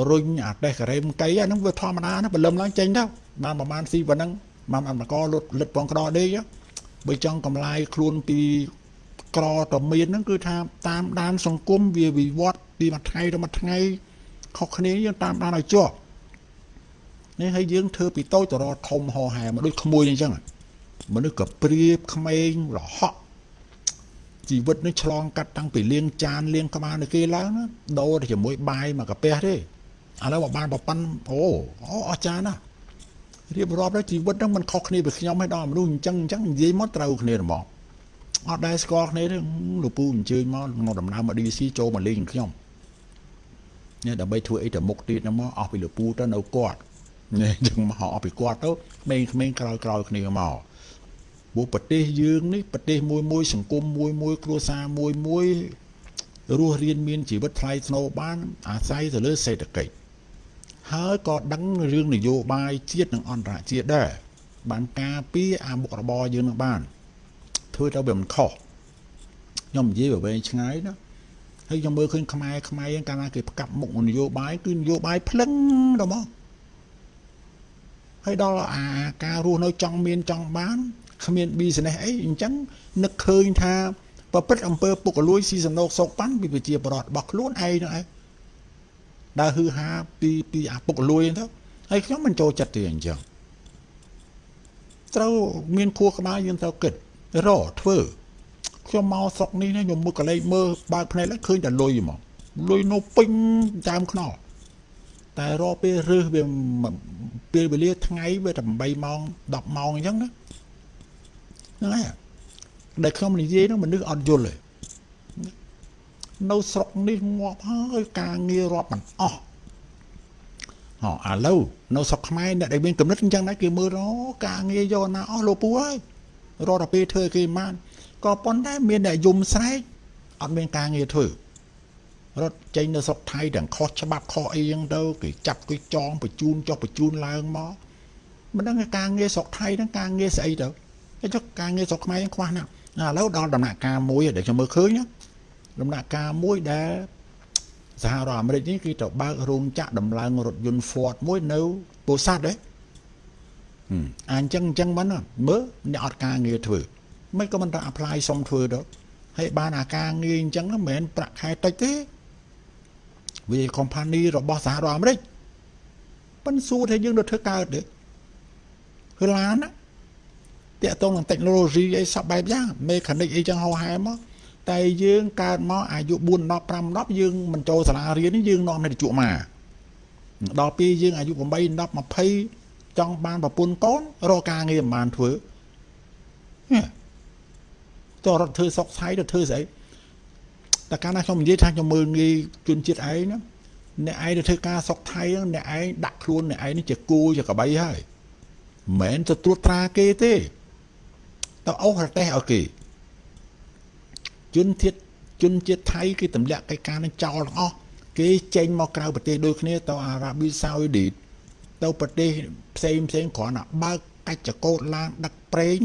Speaker 1: រុញអាតេះការ៉េមកៃអាហ្នឹងវាធម្មតាណាបលឹមឡើងចេញទៅបានប្រហែលស៊ីប៉ុណ្ណឹងបានអមកលុតលិតពងក្តោដេក បើចង់កំឡាយខ្លួនពីក្រតមានហ្នឹងគឺថាតាមដាន សង្គមវាវិវត្តពីមួយថ្ងៃទៅមួយថ្ងៃខុសគ្នាយើងតាមដានឲ្យជាប់នេះហើយយើងធ្វើពីតូចទៅរកធំហោហែមកដូចក្មួយអញ្ចឹងមនុស្សក៏ព្រៀបក្មេងរហក់ជីវិតនេះឆ្លងកាត់តាំងពីលៀងចានលៀងក្បាលនៅគេឡើងណាដូរទៅជាមួយបាយមកកាពះទេឥឡូវបានប្រប៉ាន់អូអូអស្ចារ្យណាស់ រៀបរាប់ដល់ជីវិតហ្នឹងมันខុសគ្នាពីខ្ញុំឯដល់មនុស្សអញ្ចឹងអញ្ចឹងនិយាយមកត្រូវគ្នាហ្មងអត់ដែលស្គាល់គ្នាទេលោកពូអញ្ជើញមកមកដំណើរមក DC ចូលមកលេងខ្ញុំនេះដើម្បីធ្វើអីទៅមុខទៀតហ្នឹងមកអស់ពីលោកពូទៅនៅគាត់នេះចឹងមកអស់ពីគាត់ទៅក្មេងៗក្រោយក្រោយគ្នាមកព្រោះប្រទេសយើងនេះប្រទេសមួយមួយសង្គមមួយមួយគ្រួសារមួយមួយរស់រៀនមានជីវិតថ្លៃថ្នូរបានអាស្រ័យទៅលើសេដ្ឋកិច្ច ហើយក៏ដឹងរឿងនយោបាយជាតិនិងអន្តរជាតិដែរបានការពារអាមុខរបរយើងនឹងបានធ្វើទៅវាមិនខុសខ្ញុំនិយាយទៅវែងឆ្ងាយណាហើយខ្ញុំមើលឃើញខ្មែរខ្មែរកាលណាគេផ្កាប់មុខនយោបាយគឺនយោបាយភ្លឹងទៅមកហើយដល់អាការរស់នៅចង់មានចង់បានគ្មាន business អីអញ្ចឹងនឹកឃើញថាប្រព្រឹត្តអំពើពុករលួយស៊ីសំណូកសោកប៉ាន់ពីប្រជាប្រដ្ឋរបស់ខ្លួនឯងនោះឯង ដើរហឺហាពីពីអាពុករលួយទៅហើយខ្ញុំមិនចូលចិត្តទេអញ្ចឹងត្រូវមានខួរក្បាលយើងត្រូវគិតរកធ្វើខ្ញុំមកស្រុកនេះណាខ្ញុំមើលកលេចមើលបើកភ្នែកឡើងឃើញតែលុយហ្មងលុយនៅពេញចាមខ្នល់តែរកពេលរើសវាពេលវេលាថ្ងៃវាតែ8ម៉ោង10ម៉ោងអញ្ចឹងណាហ្នឹងហើយដែលខ្ញុំនិយាយហ្នឹងមនុស្សអត់យល់ទេ នៅស្រុកនេះងាប់ហើយការងាររាប់មិនអស់ហ៎ឥឡូវនៅស្រុកខ្មែរអ្នកដែលមានកំណត់អញ្ចឹងដែរគេមើលអូការងារយកណាអស់លោកពូហើយរត់តែពេលធ្វើគេបានក៏ប៉ុន្តែមានតែយំស្រែកអត់មានការងារធ្វើរត់ចេញនៅស្រុកថៃទាំងខុសច្បាប់ខុសអីចឹងទៅគេចាប់គេចងបញ្ជូនចុះបញ្ជូនឡើងមកមិនដឹងការងារស្រុកថៃហ្នឹងការងារស្អីទៅតែចុះការងារស្រុកខ្មែរខ្វះណាស់ឥឡូវដល់ដំណាក់កាលមួយដែលខ្ញុំមើលឃើញ ដំណាក់កាលមួយដែលសហរដ្ឋអាមេរិកនេះគឺទៅបើករោងចក្រដំឡើងរថយន្ត Ford មួយនៅពោធិ៍សាត់ហ៎អញ្ចឹងអញ្ចឹងមិនមើលអ្នកអត់ការងារធ្វើមិនក៏មិនទៅ apply សុំធ្វើទៅហើយបានអាការងារអញ្ចឹងមិនមែនប្រាក់ខែតិចទេវា company របស់សហរដ្ឋអាមេរិកប៉ុន្តែសួរថាយើងទៅធ្វើកើតទេគឺឡានណាតាក់ទងនឹង technology អីសពបែបយ៉ាង mechanic អីចឹងហោហែមក តែយើងកើតមកអាយុ4 10 5 10យើងមិនចូលសាលារៀននេះយើងនាំទៅជក់មកដល់ពេលយើងអាយុ8 10 20ចង់បានប្រពន្ធកូនរកការងារមិនបានធ្វើតរត់ធ្វើសុកឆៃទៅធ្វើស្អីតែកាលណាខ្ញុំនិយាយថាខ្ញុំមើលងាយជនជាតិឯងណាអ្នកឯងទៅធ្វើការសុកថៃអ្នកឯងដាក់ខ្លួនអ្នកឯងនេះជាគូជាកបីហើយមិនមែនទៅត្រួតត្រាគេទេទៅអូសប្រទេសឲ្យគេ ជនជាតិជនជាតិថៃគេទម្លាក់កិច្ចការនឹងចោលទាំងអស់គេចេញមកក្រៅប្រទេសដូចគ្នាទៅអារ៉ាប៊ីសាអូឌីតទៅប្រទេសផ្សេងផ្សេងគ្រាន់តែបើកកិច្ចកោតឡានដឹកប្រេង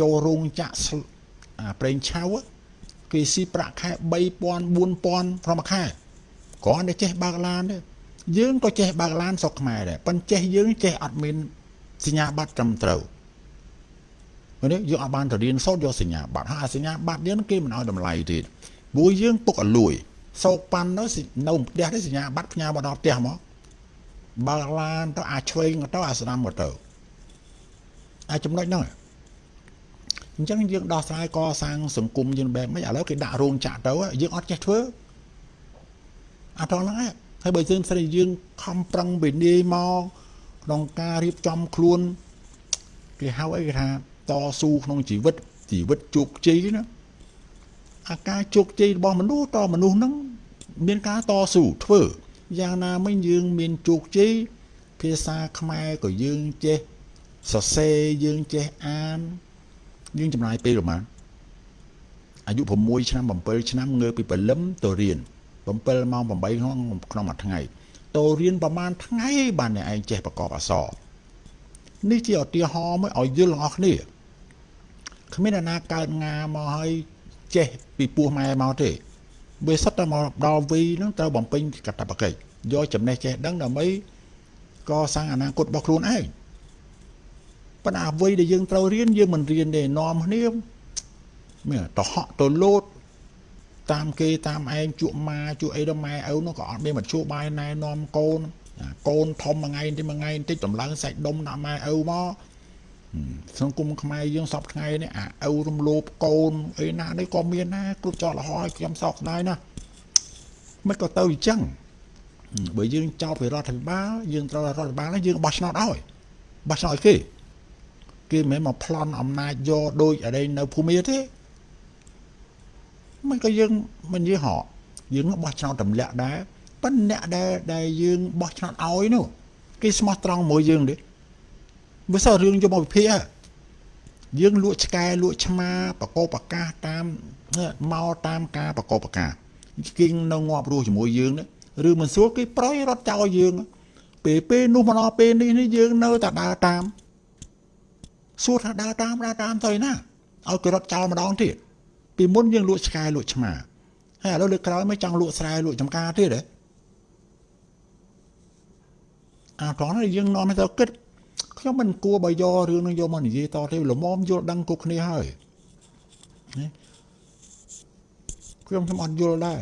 Speaker 1: ចូលរោងចក្រអាប្រេងឆៅគេស៊ីប្រាក់ខែ3000 4000ប្រហែលខែគ្រាន់តែចេះបើកឡានទេយើងក៏ចេះបើកឡានស្រុកខ្មែរដែរប៉ុន្តែចេះយើងចេះអត់មានសញ្ញាបត្រត្រឹមត្រូវ នេះយើងអត់បានទៅរៀនសូត្រយកសញ្ញាបត្រហើយសញ្ញាបត្រយើងគេមិនឲ្យតម្លៃទៀតព្រោះយើងពុកអលួយសោកប៉ាន់ទៅនៅផ្ទះនេះសញ្ញាបត្រផ្ញើមកដល់ផ្ទះមកបើកឡានទៅអាឆ្វេងទៅអាស្ដាំមកទៅអាចចំណុចហ្នឹងអញ្ចឹងយើងដោះស្រាយកសាងសង្គមយើងបែបម៉េចឥឡូវគេដាក់រោងចក្រទៅយើងអត់ចេះធ្វើអត់ដល់ហ្នឹងហើយបើយើងស្រីយើងខំប្រឹងវិនិច្ឆ័យមកក្នុងការរៀបចំខ្លួនគេហៅអីគេថា តស៊ូក្នុងជីវិតជីវិតជោគជ័យណាអាការជោគជ័យរបស់មនុស្សតមនុស្សហ្នឹងមានការតស៊ូធ្វើយ៉ាងណាមិញយើងមានជោគជ័យភាសាខ្មែរក៏យើងចេះសរសេរយើងចេះអានយើងចំណាយពេលប្រហែលអាយុ6ឆ្នាំ7ឆ្នាំងើពីព្រលឹមទៅរៀន7ម៉ោង8ក្នុងក្នុងមួយថ្ងៃតើរៀនប្រហែលថ្ងៃបានអ្នកឯងចេះប្រកបអក្សរនេះជាឧទាហរណ៍មួយឲ្យយល់ទាំងអស់គ្នា គ្មានអ្នកណាកើតងាមកឲ្យចេះពីពោះម៉ែមកទេវាសុទ្ធតែមកដល់វីហ្នឹងត្រូវបំពេញកតបកិច្ចយកចំណេះចេះដឹងដើម្បីកសាងអនាគតរបស់ខ្លួនឯងប៉ុន្តែអ្វីដែលយើងត្រូវរៀនយើងមិនរៀនទេនាំគ្នាមានតហក់ទៅលោតតាមគេតាមឯងជក់ម៉ាជក់អីដល់ម៉ែឪនោះក៏អត់មានមធ្យោបាយណែនាំកូនកូនធំមួយថ្ងៃទីមួយថ្ងៃបន្តិចតម្លើងសាច់ដុំដាក់ម៉ែឪមក សង្គមខ្មែរយើងសពថ្ងៃនេះអាឪរំលោភកូនអីណានេះក៏មានដែរគ្រប់ចោលរហ័យខ្ញុំសោកស្ដាយណាស់មិនក៏ទៅអញ្ចឹងបើយើងចោទពីរដ្ឋាភិបាលយើងត្រូវរដ្ឋាភិបាលនេះយើងបោះឆ្នោតឲ្យបោះឆ្នោតឲ្យគេគេមិនមែនមកប្លន់អំណាចយកដូចអីនៅភូមិទេមិនក៏យើងមិននិយាយហោយើងបោះឆ្នោតទម្លាក់ដែរប៉ុន្តែអ្នកដែលដែលយើងបោះឆ្នោតឲ្យនោះគេស្មោះត្រង់មួយយើងទេ បើសិនរឿងយកមកវិភាគយើងលក់ឆ្កែលក់ឆ្មាបកោបកាសតាមមកតាមការបកោបកាសគេនៅងាប់រស់ជាមួយយើងឬមិនស្រួលគេប្រយរត់ចោលយើង ពេលពេលនោះមកដល់ពេលនេះនេះយើងនៅតែដើរតាមសួរថាដើរតាមដើរតាមទៅណាឲ្យគេរត់ចោលម្ដងទៀតពីមុនយើងលក់ឆ្កែលក់ឆ្មាហើយឥឡូវលើកក្រោយមិនចង់លក់ស្រែលក់ចំការទៀតទេអាត្រង់នេះយើងនាំទៅគិត ខ្ញុំមិនគួរបើយករឿងនឹងយកមកនិយាយតទេល្មមយល់ដឹងគ្រប់គ្នាហើយណាខ្ញុំខ្ញុំអត់យល់ដែរ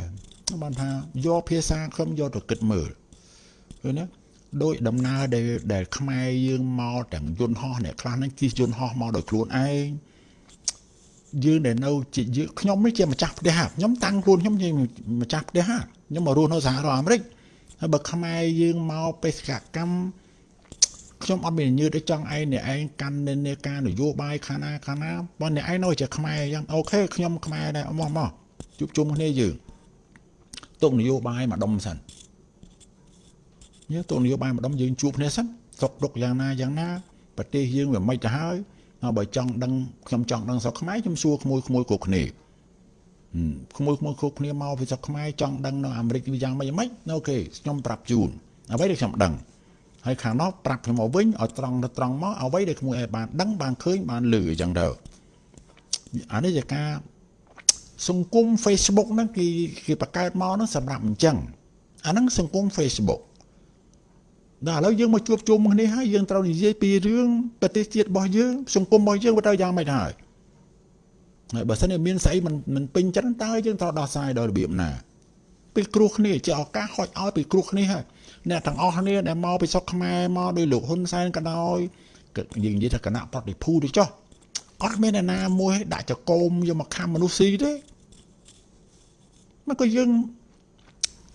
Speaker 1: បានថាយកភាសាខ្ញុំយកទៅគិតមើលឃើញណាដោយដំណើរដែលដែលខ្មែរយើងមកទាំងយន្តហោះអ្នកខ្លះហ្នឹងជិះយន្តហោះមកដោយខ្លួនឯងយើងដែលនៅជាខ្ញុំនេះជាម្ចាស់ផ្ទះខ្ញុំតាំងខ្លួនខ្ញុំជាម្ចាស់ផ្ទះខ្ញុំមករស់នៅសហរដ្ឋអាមេរិកហើយបើខ្មែរយើងមកបេសកកម្ម ខ្ញុំអត់មានញើតឲ្យចង់ឯងអ្នកឯងកាន់និន្នាការនយោបាយខាងណាខាងណាបើអ្នកឯងនៅជាខ្មែរយ៉ាងអូខេខ្ញុំខ្មែរដែរមកមកជួបជុំគ្នាយើងទុកនយោបាយមកដុំសិនយើងទុកនយោបាយមកដុំយើងជួបគ្នាសិនសុកដុកយ៉ាងណាយ៉ាងណាប្រទេសយើងវាមិនទៅហើយបើចង់ដឹងខ្ញុំចង់ដឹងស្រុកខ្មែរខ្ញុំសួរក្មួយក្មួយគ្រប់គ្នាក្មួយក្មួយគ្រប់គ្នាមកពីស្រុកខ្មែរចង់ដឹងនៅអាមេរិកវាយ៉ាងម៉េចម៉េចអូខេខ្ញុំប្រាប់ជូនអ្វីដែលខ្ញុំដឹង ហើយខាងនោះប្រាប់ខ្ញុំមកវិញឲ្យត្រង់ទៅត្រង់មកអ្វីដែលក្មួយឲ្យបានដឹងបានឃើញបានលឺអញ្ចឹងទៅអានេះជាការសង្គម Facebook ហ្នឹងគេគេបង្កើតមកហ្នឹងសម្រាប់អញ្ចឹងអាហ្នឹងសង្គម Facebook ដល់ឥឡូវយើងមកជួបជុំគ្នាហើយយើងត្រូវនិយាយពីរឿងប្រទេសជាតិរបស់យើងសង្គមរបស់យើងវាត្រូវយ៉ាងម៉េចហើយហើយបើសិនជាមានស្អីមិនមិនពេញចិត្តតើយើងត្រូវដោះស្រាយដោយរបៀបណាពីគ្រោះគ្នាជាឱកាសហុចឲ្យពីគ្រោះគ្នាហើយ អ្នកទាំងអស់គ្នាដែលមកពីស្រុកខ្មែរមកដោយលោកហ៊ុនសែនក៏ដោយយើងនិយាយថាគណៈប្រតិភូទៅចុះអត់មានអ្នកណាមួយដាក់ចកោមយកមកខំមនុស្សស៊ីទេមកក៏យើង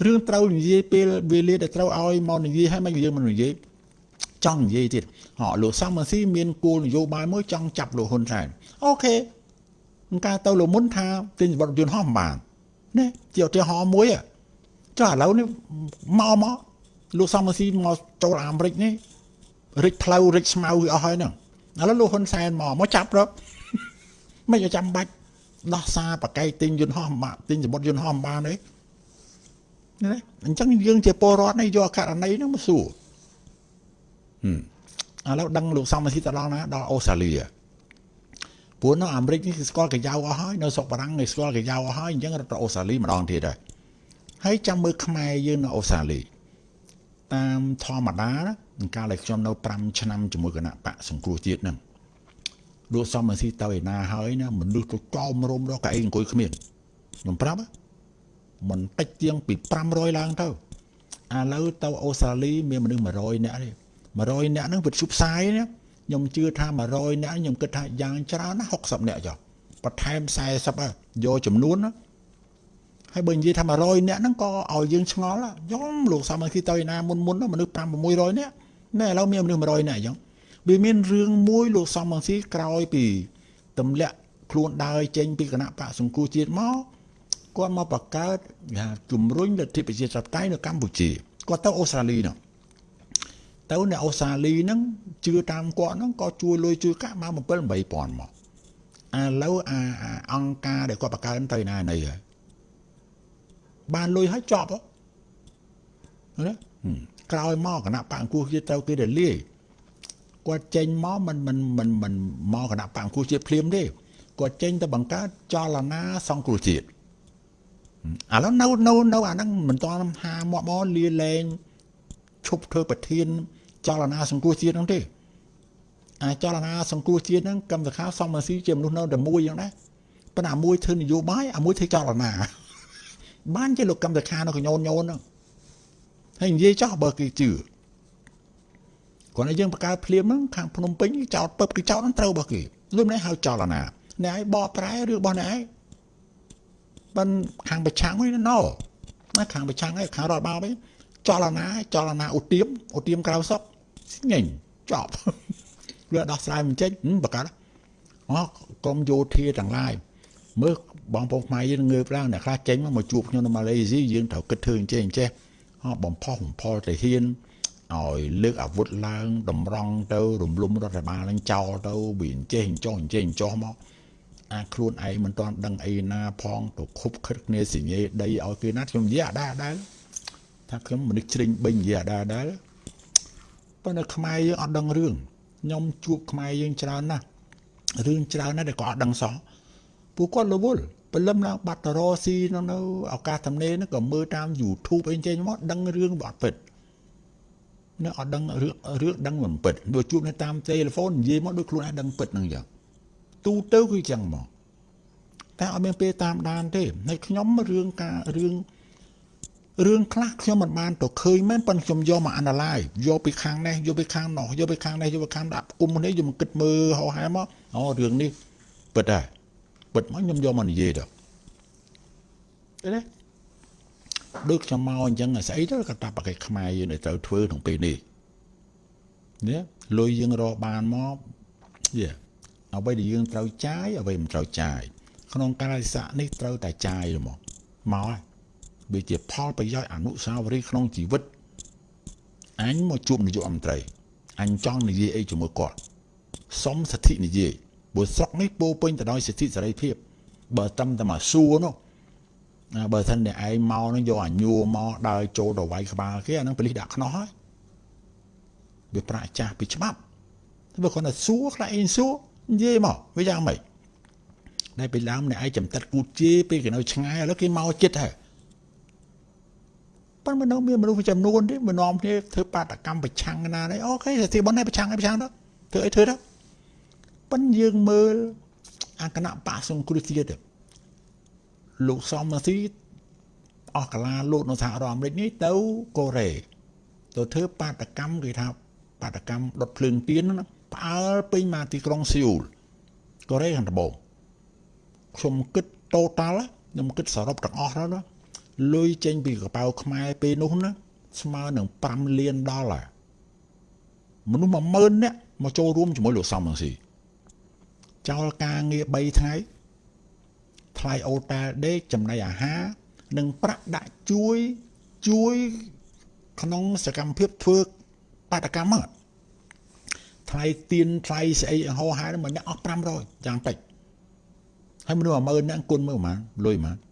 Speaker 1: រឿងត្រូវនិយាយពេលវេលាដែលត្រូវឲ្យមកនិយាយឲ្យមិនយើងមិននិយាយចង់និយាយទៀតហ៎លោកសំស៊ីមានគោលនយោបាយមួយចង់ចាប់លោកហ៊ុនសែនអូខេអង្គការទៅលោកមុនថាទិញវត្តយន្តហោះមិនបានណាជាឧទាហរណ៍មួយចុះឥឡូវនេះមកមក លោកសំស៊ីមកចូលអាមេរិកនេះរិចផ្លូវរិចស្មៅអស់ហើយហ្នឹងឥឡូវលោកហ៊ុនសែនមកមកចាប់រកមិនចាំបាច់ដោះសារបកែកទិញយន្តហោះបាក់ទិញសម្បត្តិយន្តហោះបានទេណាអញ្ចឹងយើងជាពលរដ្ឋនេះយកករណីហ្នឹងមកសួរហឹមឥឡូវដឹងលោកសំស៊ីទៅដល់ណាដល់អូស្ត្រាលីព្រោះនៅអាមេរិកនេះគឺស្គាល់កាយ៉ាវអស់ហើយនៅស្រុកបារាំងគេស្គាល់កាយ៉ាវអស់ហើយអញ្ចឹងរត់ទៅអូស្ត្រាលីម្ដងទៀតហើយហើយចាំមើលខ្មែរយើងនៅអូស្ត្រាលី តាមធម្មតាណាកាលដែលខ្ញុំនៅ5ឆ្នាំជាមួយគណៈបកសង្គ្រោះជាតិហ្នឹងលោកសំស៊ីទៅឯណាហើយណាមនុស្សទៅកោមរំរកកៅអីអង្គុយគ្មានខ្ញុំប្រាប់មិនតិចជាងពី500ឡើងទៅឥឡូវទៅអូស្ត្រាលីមានមនុស្ស100នាក់ទេ100នាក់ហ្នឹងវាជប់ផ្សាយណាខ្ញុំជឿថា100នាក់ខ្ញុំគិតថាយ៉ាងច្រើនណា60នាក់ចុះបន្ថែម40យកចំនួនណា ហើយបើនិយាយថា100នាក់ហ្នឹងក៏ឲ្យយើងឆ្ងល់យំលោកសាមគ្គីទៅឯណាមុនមុនមនុស្ស5 600នាក់ណែឥឡូវមានមនុស្ស100នាក់អញ្ចឹងវាមានរឿងមួយលោកសំរងស៊ីក្រោយពីទម្លាក់ខ្លួនដើរចេញពីគណៈបកសង្គ្រោះជាតិមកគាត់មកបង្កើតថាជំរុញលទ្ធិប្រជាធិបតេយ្យនៅកម្ពុជាគាត់ទៅអូស្ត្រាលីនោះទៅនៅអូស្ត្រាលីហ្នឹងជឿតាមគាត់ហ្នឹងក៏ជួយលុយជួយកាក់មក7 8000មកឥឡូវអាអង្គការដែលគាត់បង្កើតទៅណាណីហើយ បានលុយឲ្យចប់ណាក្រោយមកគណៈបកអង្គជាតិទៅគេរលាយគាត់ចេញមកមិនមិនមិនមិនមកគណៈបកអង្គជាតិភ្លាមទេគាត់ចេញទៅបង្កើតចលនាសង្គ្រោះជាតិឥឡូវនៅនៅនៅអាហ្នឹងមិនតន់ហាមកមកលាលែងឈប់ធ្វើប្រធាន ចលនាសង្គ្រោះជាតិហ្នឹងទេអាចលនាសង្គ្រោះជាតិហ្នឹងកម្មសខាសំស៊ីជាមនុស្សនៅតែមួយយ៉ាងដែរប៉ុន្តែមួយធ្វើនយោបាយអាមួយធ្វើចលនា បានជាលោកកម្មសខានៅកញោនញោនហ្នឹងហើយនិយាយចោះបើគេជឿគាត់ឲ្យយើងបកកើតភ្លាមហ្នឹងខាងភ្នំពេញចោតពឹបគឺចោតហ្នឹងត្រូវរបស់គេលុំនេះហៅចលនាអ្នកឯងបកប្រែឬរបស់អ្នកឯងមិនខាងប្រឆាំងវិញណោណាខាងប្រឆាំងឯងខាងរដ្ឋបាលវិញចលនាចលនាឧទាមឧទាមក្រៅសក់ញញចប់វាដោះស្រាយមិនចេញបកាអូកុំយោធាទាំងឡាយមើល បងប្អូនខ្មែរយើងងើបឡើងអ្នកខ្លះចេញមកជួបខ្ញុំនៅម៉ាឡេស៊ីយើងត្រូវគិតធ្វើអញ្ចេះអញ្ចេះបំផុសបំផុលទៅហ៊ានឲ្យលើកអាវុធឡើងតម្រង់ទៅរំលំរដ្ឋបាលនឹងចោលទៅវាអញ្ចេះអញ្ចោះអញ្ចេះអញ្ចោះមកអាខ្លួនឯងមិនទាន់ដឹងអីណាផងទៅខុបខិតគ្នាសញ្ញេដីឲ្យគេណាខ្ញុំនិយាយអាដែរអាដែរថាខ្ញុំមនុស្សជ្រិញបិញនិយាយអាដែរអាដែរប៉ុន្តែខ្មែរយើងអត់ដឹងរឿងខ្ញុំជួបខ្មែរយើងច្រើនណាស់រឿងច្រើនណាស់ដែលគាត់អត់ដឹងសោះពួកគាត់រវល់ ព្រលឹមឡើងបាត់តរស៊ីនៅនៅឱកាសទំនេរហ្នឹងក៏មើលតាម YouTube អីចេញមកដឹងរឿងបត់ពិតនៅអត់ដឹងរឿងរឿងដឹងមិនពិតបើជួបនៅតាមទូរស័ព្ទនិយាយមកដូចខ្លួនឯងដឹងពិតហ្នឹងចឹងទូទៅគឺចឹងមកតែអត់មានពេលតាមដានទេហើយខ្ញុំរឿងការរឿងរឿងខ្លះខ្ញុំមិនបានទៅឃើញមែនប៉ុន្តែខ្ញុំយកមក analyze យកពីខាងនេះយកពីខាងនោះយកពីខាងនេះយកពីខាងដាក់គុំនេះយកមកគិតមើលហោហែមកអូរឿងនេះពិតដែរ ពិតមកខ្ញុំយកមកនិយាយទៅទេដូចខ្ញុំមកអញ្ចឹងស្អីទៅក៏តាបកេខ្មែរយើងត្រូវធ្វើក្នុងពេលនេះនេះលុយយើងរកបានមកយេអ្វីដែលយើងត្រូវចាយអ្វីមិនត្រូវចាយក្នុងកាលៈទេសៈនេះត្រូវតែចាយមកមកហើយវាជាផលប្រយោជន៍អនុស្សាវរីយ៍ក្នុងជីវិតអញមកជួបនាយករដ្ឋមន្ត្រីអញចង់និយាយអីជាមួយគាត់សុំសិទ្ធិនិយាយ ព្រោះស្រុកនេះពោពេញទៅដោយសិទ្ធិសេរីភាពបើតាមតែមកសួរនោះបើសិនតែឯងមកនឹងយកអាញួរមកដើរចូលទៅវាយក្បាលគេអានឹងប៉លិសដាក់ខ្នោះហើយវាប្រាក់ចាស់ពីច្បាប់តែបើគាត់តែសួរខ្លះអីសួរនិយាយមកវាយ៉ាងម៉េចដែលពីដើមអ្នកឯងចំតិតគូជេពេលគេនៅឆ្ងាយឥឡូវគេមកចិត្តហើយប៉ុន្តែនៅមានមនុស្សចំនួនទេមកនាំគ្នាធ្វើបាតកម្មប្រឆាំងណានេះអូខេសិទ្ធិបននេះប្រឆាំងឲ្យប្រឆាំងទៅធ្វើអីធ្វើទៅ ប៉ុន្តែយើងមើលអាគណៈបកសង្គ្រោះជាតិលោកសំស៊ីអស់កាលាលោកនៅសហរដ្ឋអាមេរិកនេះទៅកូរ៉េទៅធ្វើបាតកម្មគេថាបាតកម្មដុតភ្លើងទៀនណាផ្អើលពេញមកទីក្រុងស៊ីអ៊ូលកូរ៉េខាងត្បូងខ្ញុំគិត total ខ្ញុំគិតសរុបទាំងអស់ទៅណាលុយចេញពីកប៉ៅខ្មែរពេលនោះណាស្មើនឹង5លានដុល្លារមនុស្ស10000នាក់មកចូលរួមជាមួយលោកសំរងស៊ី ចោលការងារ3ថ្ងៃថ្លៃអូតែលដេកចំណីអាហារនិងប្រាក់ដាក់ជួយជួយក្នុងសកម្មភាពធ្វើបាតកម្មហ្នឹងថ្លៃទៀនថ្លៃស្អីហោហែមួយអ្នកអស់500យ៉ាងតិចហើយមនុស្ស10000នាក់គុណមើលប៉ុន្មានលុយប៉ុន្មាន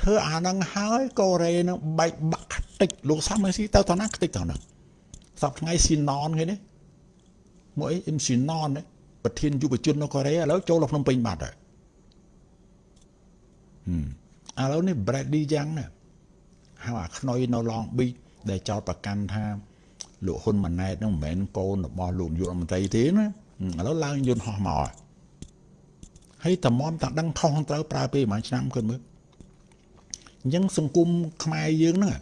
Speaker 1: ធ្វើអាហ្នឹងហើយកូរ៉េនឹងបែកបាក់ខ្ទេចលោកសំមិនស៊ីទៅទៅណាខ្ទេចទៅហ្នឹងសប្ថ្ងៃស៊ីណនគេនេះមកអីអ៊ីមស៊ីណន ប្រធានយុវជននៅកូរ៉េឥឡូវចូលដល់ភ្នំពេញបាត់ហើយហឹមឥឡូវនេះ Bradley Young ណាហៅអាខ្នុយនៅ Long Beach ដែលចោតប្រកាន់ថាលោកហ៊ុនម៉ាណែតនឹងមិនមែនកូនរបស់លោកយុរដ្ឋមន្ត្រីទេណាឥឡូវឡើងយន្តហោះមកហើយតម្រាំតាដឹងខុសត្រូវប្រើពេលប្រហែលឆ្នាំគិតមើលអញ្ចឹងសង្គមខ្មែរយើងហ្នឹង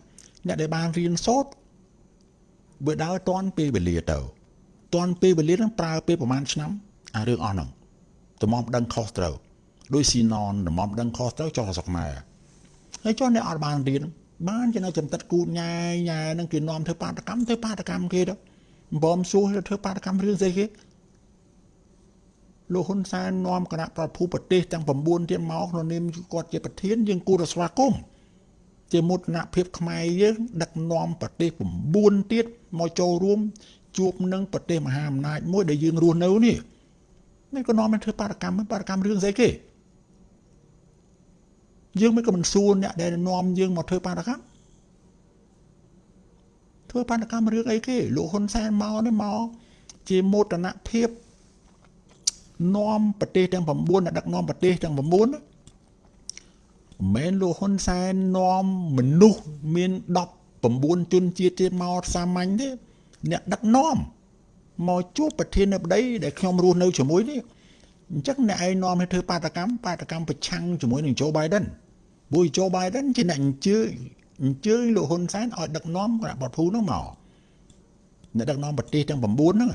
Speaker 1: អ្នកដែលបានរៀនសូត្របើដើរតន់ពេលវេលាទៅតន់ពេលវេលាហ្នឹងប្រើពេលប្រហែលឆ្នាំ អារឿងអស់ហ្នឹងតម្រាំដឹងខុសត្រូវដោយស៊ីណនតម្រាំដឹងខុសត្រូវចុះស្រុកខ្មែរហើយចុះអ្នកអត់បានរៀនបានជានៅចំតិតគូតញ៉ែញ៉ែហ្នឹងគេនាំធ្វើបាតកម្មធ្វើបាតកម្មគេទៅបំសួរធ្វើបាតកម្មរឿងស្អីគេលោកហ៊ុនសែននាំគណៈប្រភូប្រទេសទាំង9ទៀតមកក្នុងនាមគាត់ជាប្រធានយើងគួរតែស្វាគមន៍ជាមោទនភាពខ្មែរយើងដឹកនាំប្រទេស9ទៀតមកចូលរួមជួបនឹងប្រទេសមហាអំណាចមួយដែលយើងរស់នៅនេះ នេះក៏នាំមកធ្វើបាតកម្មបាតកម្មរឿងស្អីគេយើងមិនក៏មិនសួរអ្នកដែលនាំយើងមកធ្វើបាតកម្មធ្វើបាតកម្មរឿងអីគេលោកហ៊ុនសែនមកនេះមកជាមោទនភាពនាំប្រទេសទាំង9អ្នកដឹកនាំប្រទេសទាំង9មិនមែនលោកហ៊ុនសែននាំមនុស្សមាន19ជនជាតិទៀតមកសាមញ្ញទេអ្នកដឹកនាំ មកជួបប្រធានាធិបតីដែលខ្ញុំរស់នៅជាមួយនេះអញ្ចឹងអ្នកឯងនាំឲ្យធ្វើបាតកម្មបាតកម្មប្រឆាំងជាមួយនឹងโจ Biden ព្រោះ Joe Biden ជាអ្នកអញ្ជើញអញ្ជើញលោកហ៊ុនសែនឲ្យដឹកនាំគណៈបព្វភូនោះមកអ្នកដឹកនាំប្រទេសទាំង9ហ្នឹង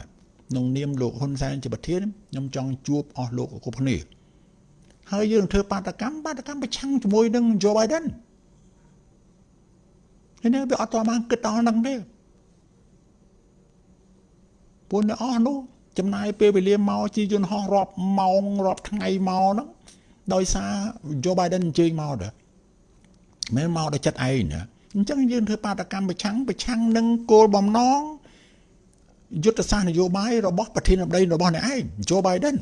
Speaker 1: ក្នុងនាមលោកហ៊ុនសែនជាប្រធានខ្ញុំចង់ជួបអស់លោកគ្រប់គ្នាហើយយើងធ្វើបាតកម្មបាតកម្មប្រឆាំងជាមួយនឹង Joe Biden ហើយនេះវាអត់ទាន់បានគិតដល់ហ្នឹងទេ ពួកអ្នកអស់នោះចំណាយពេលវេលាមកជាយន្តហោះរាប់ម៉ោងរាប់ថ្ងៃមកហ្នឹងដោយសារ Joe Biden អញ្ជើញមកដែរមិនមកដោយចិត្តឯងណាអញ្ចឹងយើងធ្វើបាតកម្មប្រឆាំងប្រឆាំងនឹងគោលបំណងយុទ្ធសាស្ត្រនយោបាយរបស់ប្រធានាធិបតីរបស់អ្នកឯង Joe Biden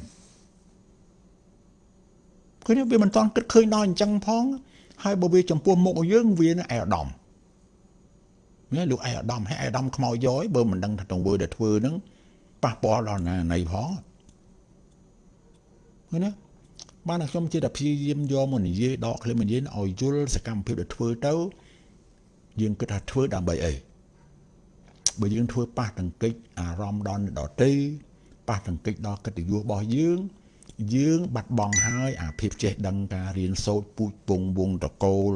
Speaker 1: ឃើញវាមិនតន់គិតឃើញដល់អញ្ចឹងផង ហើយបើវាចំពោះមុខយើងវានៅឯអាដាមនេះលោកឯអាដាមហើយអាដាមខ្មោចយកបើមិនដឹងថាទង្វើដែលធ្វើហ្នឹង ប៉ះពាល់ដល់ណាណីផងឃើញណាបានតែខ្ញុំជាតែព្យាយាមយកមកនិយាយដកឃ្លាមនិយាយឲ្យយល់សកម្មភាពដែលធ្វើទៅយើងគិតថាធ្វើដើម្បីអីបើយើងធ្វើប៉ះទង្គិចអារម្មណ៍ដល់ដតីប៉ះទង្គិចដល់កិត្តិយសរបស់យើងយើងបាត់បង់ហើយអាភាពចេះដឹងការរៀនសូត្រពូជពងវងតកូល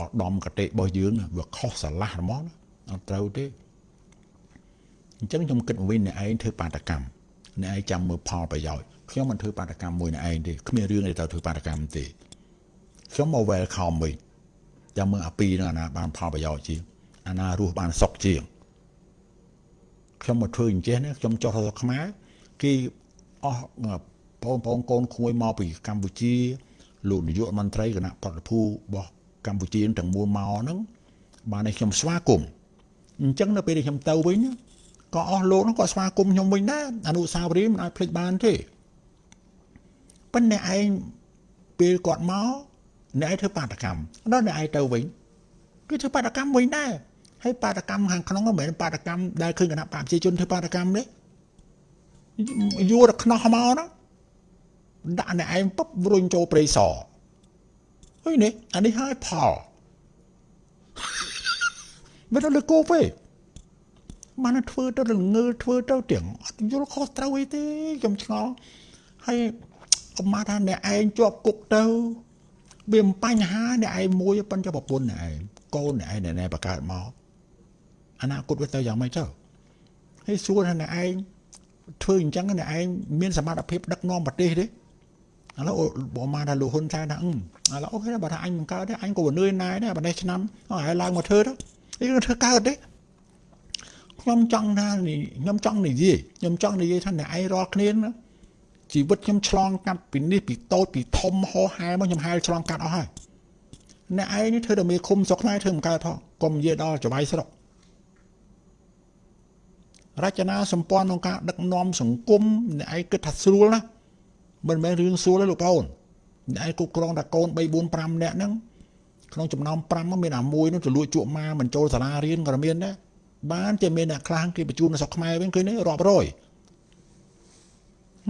Speaker 1: អដំកតិរបស់យើងវាខុសស្រឡះហ្មងអត់ត្រូវទេ អញ្ចឹងខ្ញុំគិតវិញអ្នកឯងធ្វើបាតកម្មអ្នកឯងចាំមើលផលប្រយោជន៍ខ្ញុំមិនធ្វើបាតកម្មមួយអ្នកឯងទេគ្មានរឿងអីទៅធ្វើបាតកម្មទេខ្ញុំមក welcome វិញចាំមើលអាពីរនឹងអាណាបានផលប្រយោជន៍ជាងអាណារស់បានសុខជាងខ្ញុំមកធ្វើអញ្ចេះណាខ្ញុំចុះទៅខ្មែរគេអស់បងប្អូនកូនក្មួយមកពីកម្ពុជាលោកនាយករដ្ឋមន្ត្រីគណៈប្រតិភូរបស់កម្ពុជាទាំងមូលមកហ្នឹងបានឲ្យខ្ញុំស្វាគមន៍អញ្ចឹងនៅពេលដែលខ្ញុំទៅវិញ ក៏អស់លោកហ្នឹងក៏ស្វាគមន៍ខ្ញុំវិញដែរអនុស្សាវរីយ៍មិនអាចភ្លេចបានទេប៉ុន្តែឯងពេលគាត់មកអ្នកឯងធ្វើបាតកម្មដល់អ្នកឯងទៅវិញគឺធ្វើបាតកម្មវិញដែរហើយបាតកម្មខាងក្នុងមិនមែនបាតកម្មដែលឃើញគណៈបកប្រជាជនធ្វើបាតកម្មទេយួរតែខ្នោះមកណាដាក់អ្នកឯងពុបរុញចូលព្រៃសហើយនេះអានេះហើយផលមិនដល់គោពេ បានធ្វើទៅល្ងើធ្វើទៅទាំងអត់យល់ខុសត្រូវអីទេខ្ញុំឆ្ងល់ហើយកុំមកថាអ្នកឯងជាប់គុកទៅវាមិនបញ្ហាអ្នកឯងមួយប៉ុន្តែប្រពន្ធអ្នកឯងកូនអ្នកឯងណែបង្កើតមកអនាគតវាទៅយ៉ាងម៉េចទៅហើយសួរថាអ្នកឯងធ្វើអញ្ចឹងអ្នកឯងមានសមត្ថភាពដឹកនាំប្រទេសទេឥឡូវបងមកថាលោកហ៊ុនសែនថាឥឡូវអូខេបើថាអញមិនកើតទេអញក៏នឿយណាយដែរបើនេះឆ្នាំហើយឡើងមកធ្វើទៅនេះធ្វើកើតទេ ខ្ញុំចង់ថាខ្ញុំចង់និយាយខ្ញុំចង់និយាយថាអ្នកឯងរាល់គ្នាណាជីវិតខ្ញុំឆ្លងកាត់ពីនេះពីតូចពីធំហោហែមកខ្ញុំហែលឆ្លងកាត់អស់ហើយអ្នកឯងនេះធ្វើតែមេឃុំស្រុកខ្មែរធ្វើមិនកើតផងកុំនិយាយដល់ចវាយស្រុករចនាសម្ព័ន្ធក្នុងការដឹកនាំសង្គមអ្នកឯងគិតថាស្រួលណាមិនមែនរឿងស្រួលទេលោកប្អូនអ្នកឯងគ្រប់គ្រងតែកូន3 4 5នាក់ហ្នឹងក្នុងចំណោម5ហ្នឹងមានអាមួយនោះទៅលួចជក់ម៉ាមិនចូលសាលារៀនក៏មានដែរ បានតែមានអ្នកខ្លះគេបញ្ជូននៅស្រុកខ្មែរវិញឃើញទេរាប់រយ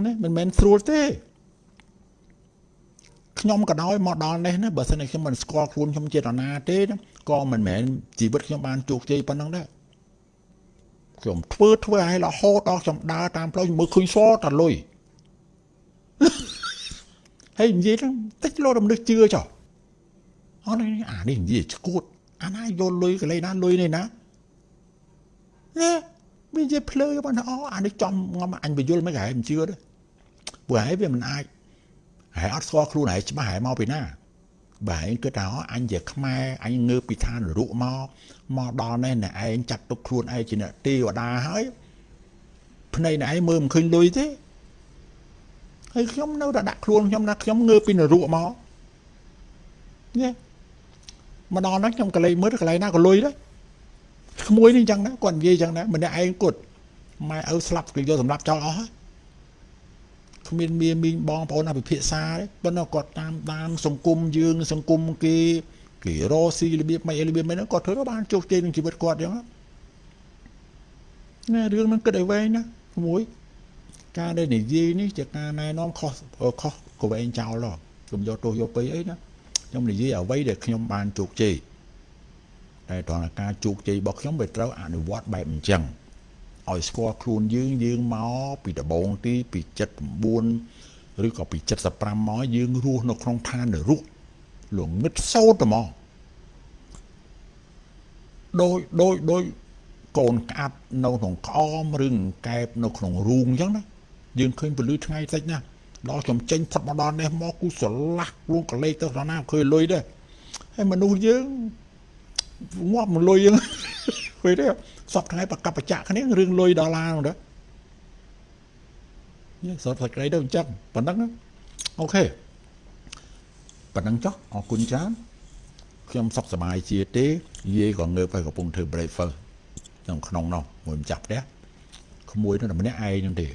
Speaker 1: ណាមិនមែនស្រួលទេខ្ញុំក៏ដោយមកដល់នេះណាបើសិនជាខ្ញុំមិនស្គាល់ខ្លួនខ្ញុំចេតនាទេក៏មិនមែនជីវិតខ្ញុំបានជោគជ័យប៉ុណ្ណឹងដែរខ្ញុំធ្វើធ្វើឲ្យរហូតដល់ខ្ញុំដើរតាមផ្លូវមើលឃើញសតលុយហើយនិយាយហ្នឹងតិចលោករំលឹកជឿចុះអត់នេះអានេះនិយាយឈួតអាណាយកលុយកន្លែងណាលុយនេះណា ណែវានិយាយភ្លើបានអូអានេះចំងំអញបញ្យល់មិនហែមិនជឿទេព្រោះហែវាមិនអាចហែអត់ស្គាល់ខ្លួនហែច្បាស់ហែមកពីណាបើឯងគិតថាអញជាខ្មែរអញងើបពីឋាននរកមកមកដល់នេះអ្នកឯងចាត់ទុកខ្លួនឯងជាអ្នកទេវតាហើយភ្នែកអ្នកឯងមើលមិនឃើញលុយទេហើយខ្ញុំនៅតែដាក់ខ្លួនខ្ញុំណាខ្ញុំងើបពីនរកមកនេះមកដល់ហ្នឹងខ្ញុំក៏លេចមើលកន្លែងណាក៏លុយដែរ ក្មួយនេះអញ្ចឹងណាគាត់និយាយអញ្ចឹងណាម្នាក់ឯងគាត់ម៉ែឪស្លាប់គេយកសម្រាប់ចោលអស់ហើយគ្មានមានមីងបងប្អូនអភិភិក្សាទេប៉ុន្តែគាត់តាមតាមសង្គមយើងសង្គមគេគេរស់ស៊ីរបៀបមិនរបៀបមិនហ្នឹងគាត់ធ្វើបានជោគជ័យក្នុងជីវិតគាត់អញ្ចឹងណារឿងហ្នឹងគិតឲ្យវែងណាក្មួយការដែលនិយាយនេះជាការណែនាំខុសខុសក៏វែងចោលដល់ខ្ញុំយកទោសយកពេអីណាខ្ញុំនិយាយអ្វីដែលខ្ញុំបានជោគជ័យ តែតើការជោគជ័យរបស់ខ្ញុំវាត្រូវអនុវត្តបែបអញ្ចឹងឲ្យស្គាល់ខ្លួនយើងយើងមកពីដំបងទីពី79ឬក៏ពី75មកយើងរស់នៅក្នុងឋាននរកលងឹតសោតហ្មងដោយដោយដោយកូនក្អាប់នៅក្នុងក្អមឬកែបនៅក្នុងរូងអញ្ចឹងណាយើងឃើញពលឺថ្ងៃតិចណាដល់ខ្ញុំចេញផុតមកដល់នេះមកគូស្រឡះខ្លួនកលេសទៅដល់ណាឃើញលុយដែរហើយមនុស្សយើង ងាប់មកលុយយើងឃើញទេសពថ្ងៃប្រកបបច្ចៈគ្នារឿងលុយដុល្លារនោះដែរយេសតសេចក្តីទៅអញ្ចឹងប៉ុណ្ណឹងអូខេប៉ុណ្ណឹងចុះអរគុណច្រើនខ្ញុំសុខសប្បាយជាទេយាយក៏ងើបហើយកំពុងធ្វើ breakfast ក្នុងក្នុងនោះមួយម្ចាស់ផ្ទះក្មួយនោះតែម្នាក់ឯងហ្នឹងទេ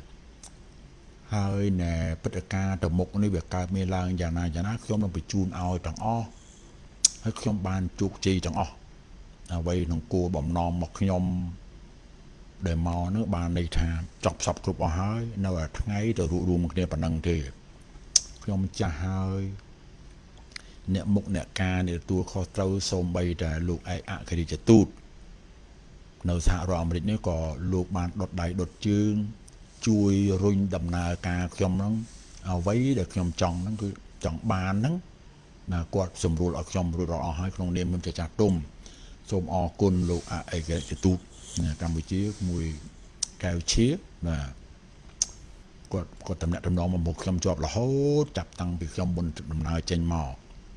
Speaker 1: ហើយណែព្រឹត្តិការណ៍ទៅមុខនេះវាកើតមានឡើងយ៉ាងណាយ៉ាងណាខ្ញុំនឹងបញ្ជូនឲ្យទាំងអស់ហើយខ្ញុំបានជោគជ័យទាំងអស់ អ្វីក្នុងគោលបំណងមកខ្ញុំដែលមកនោះបានន័យថាចប់សពគ្រប់អស់ហើយនៅតែថ្ងៃទៅរួបរวมគ្នាប៉ុណ្ណឹងទេខ្ញុំចាស់ហើយអ្នកមុខអ្នកការអ្នកទទួលខុសត្រូវសូម្បីតែលោកឯកអគ្គរដ្ឋទូតនៅសហរដ្ឋអាមេរិកនេះក៏លោកបានដុតដៃដុតជើង ជួយរុញដំណើរការខ្ញុំហ្នឹងអ្វីដែលខ្ញុំចង់ហ្នឹងគឺចង់បានហ្នឹងណាគាត់សម្រួលឲ្យខ្ញុំរួចរាល់អស់ហើយក្នុងនាមខ្ញុំជាចាស់ទុំ សូមអរគុណលោកអឯករាជ្យទូតកម្ពុជាមួយកែវឈៀបាទគាត់គាត់តំណាក់តំណងមកមុខខ្ញុំជាប់រហូតចាប់តាំងពីខ្ញុំមុនដំណើរចេញមក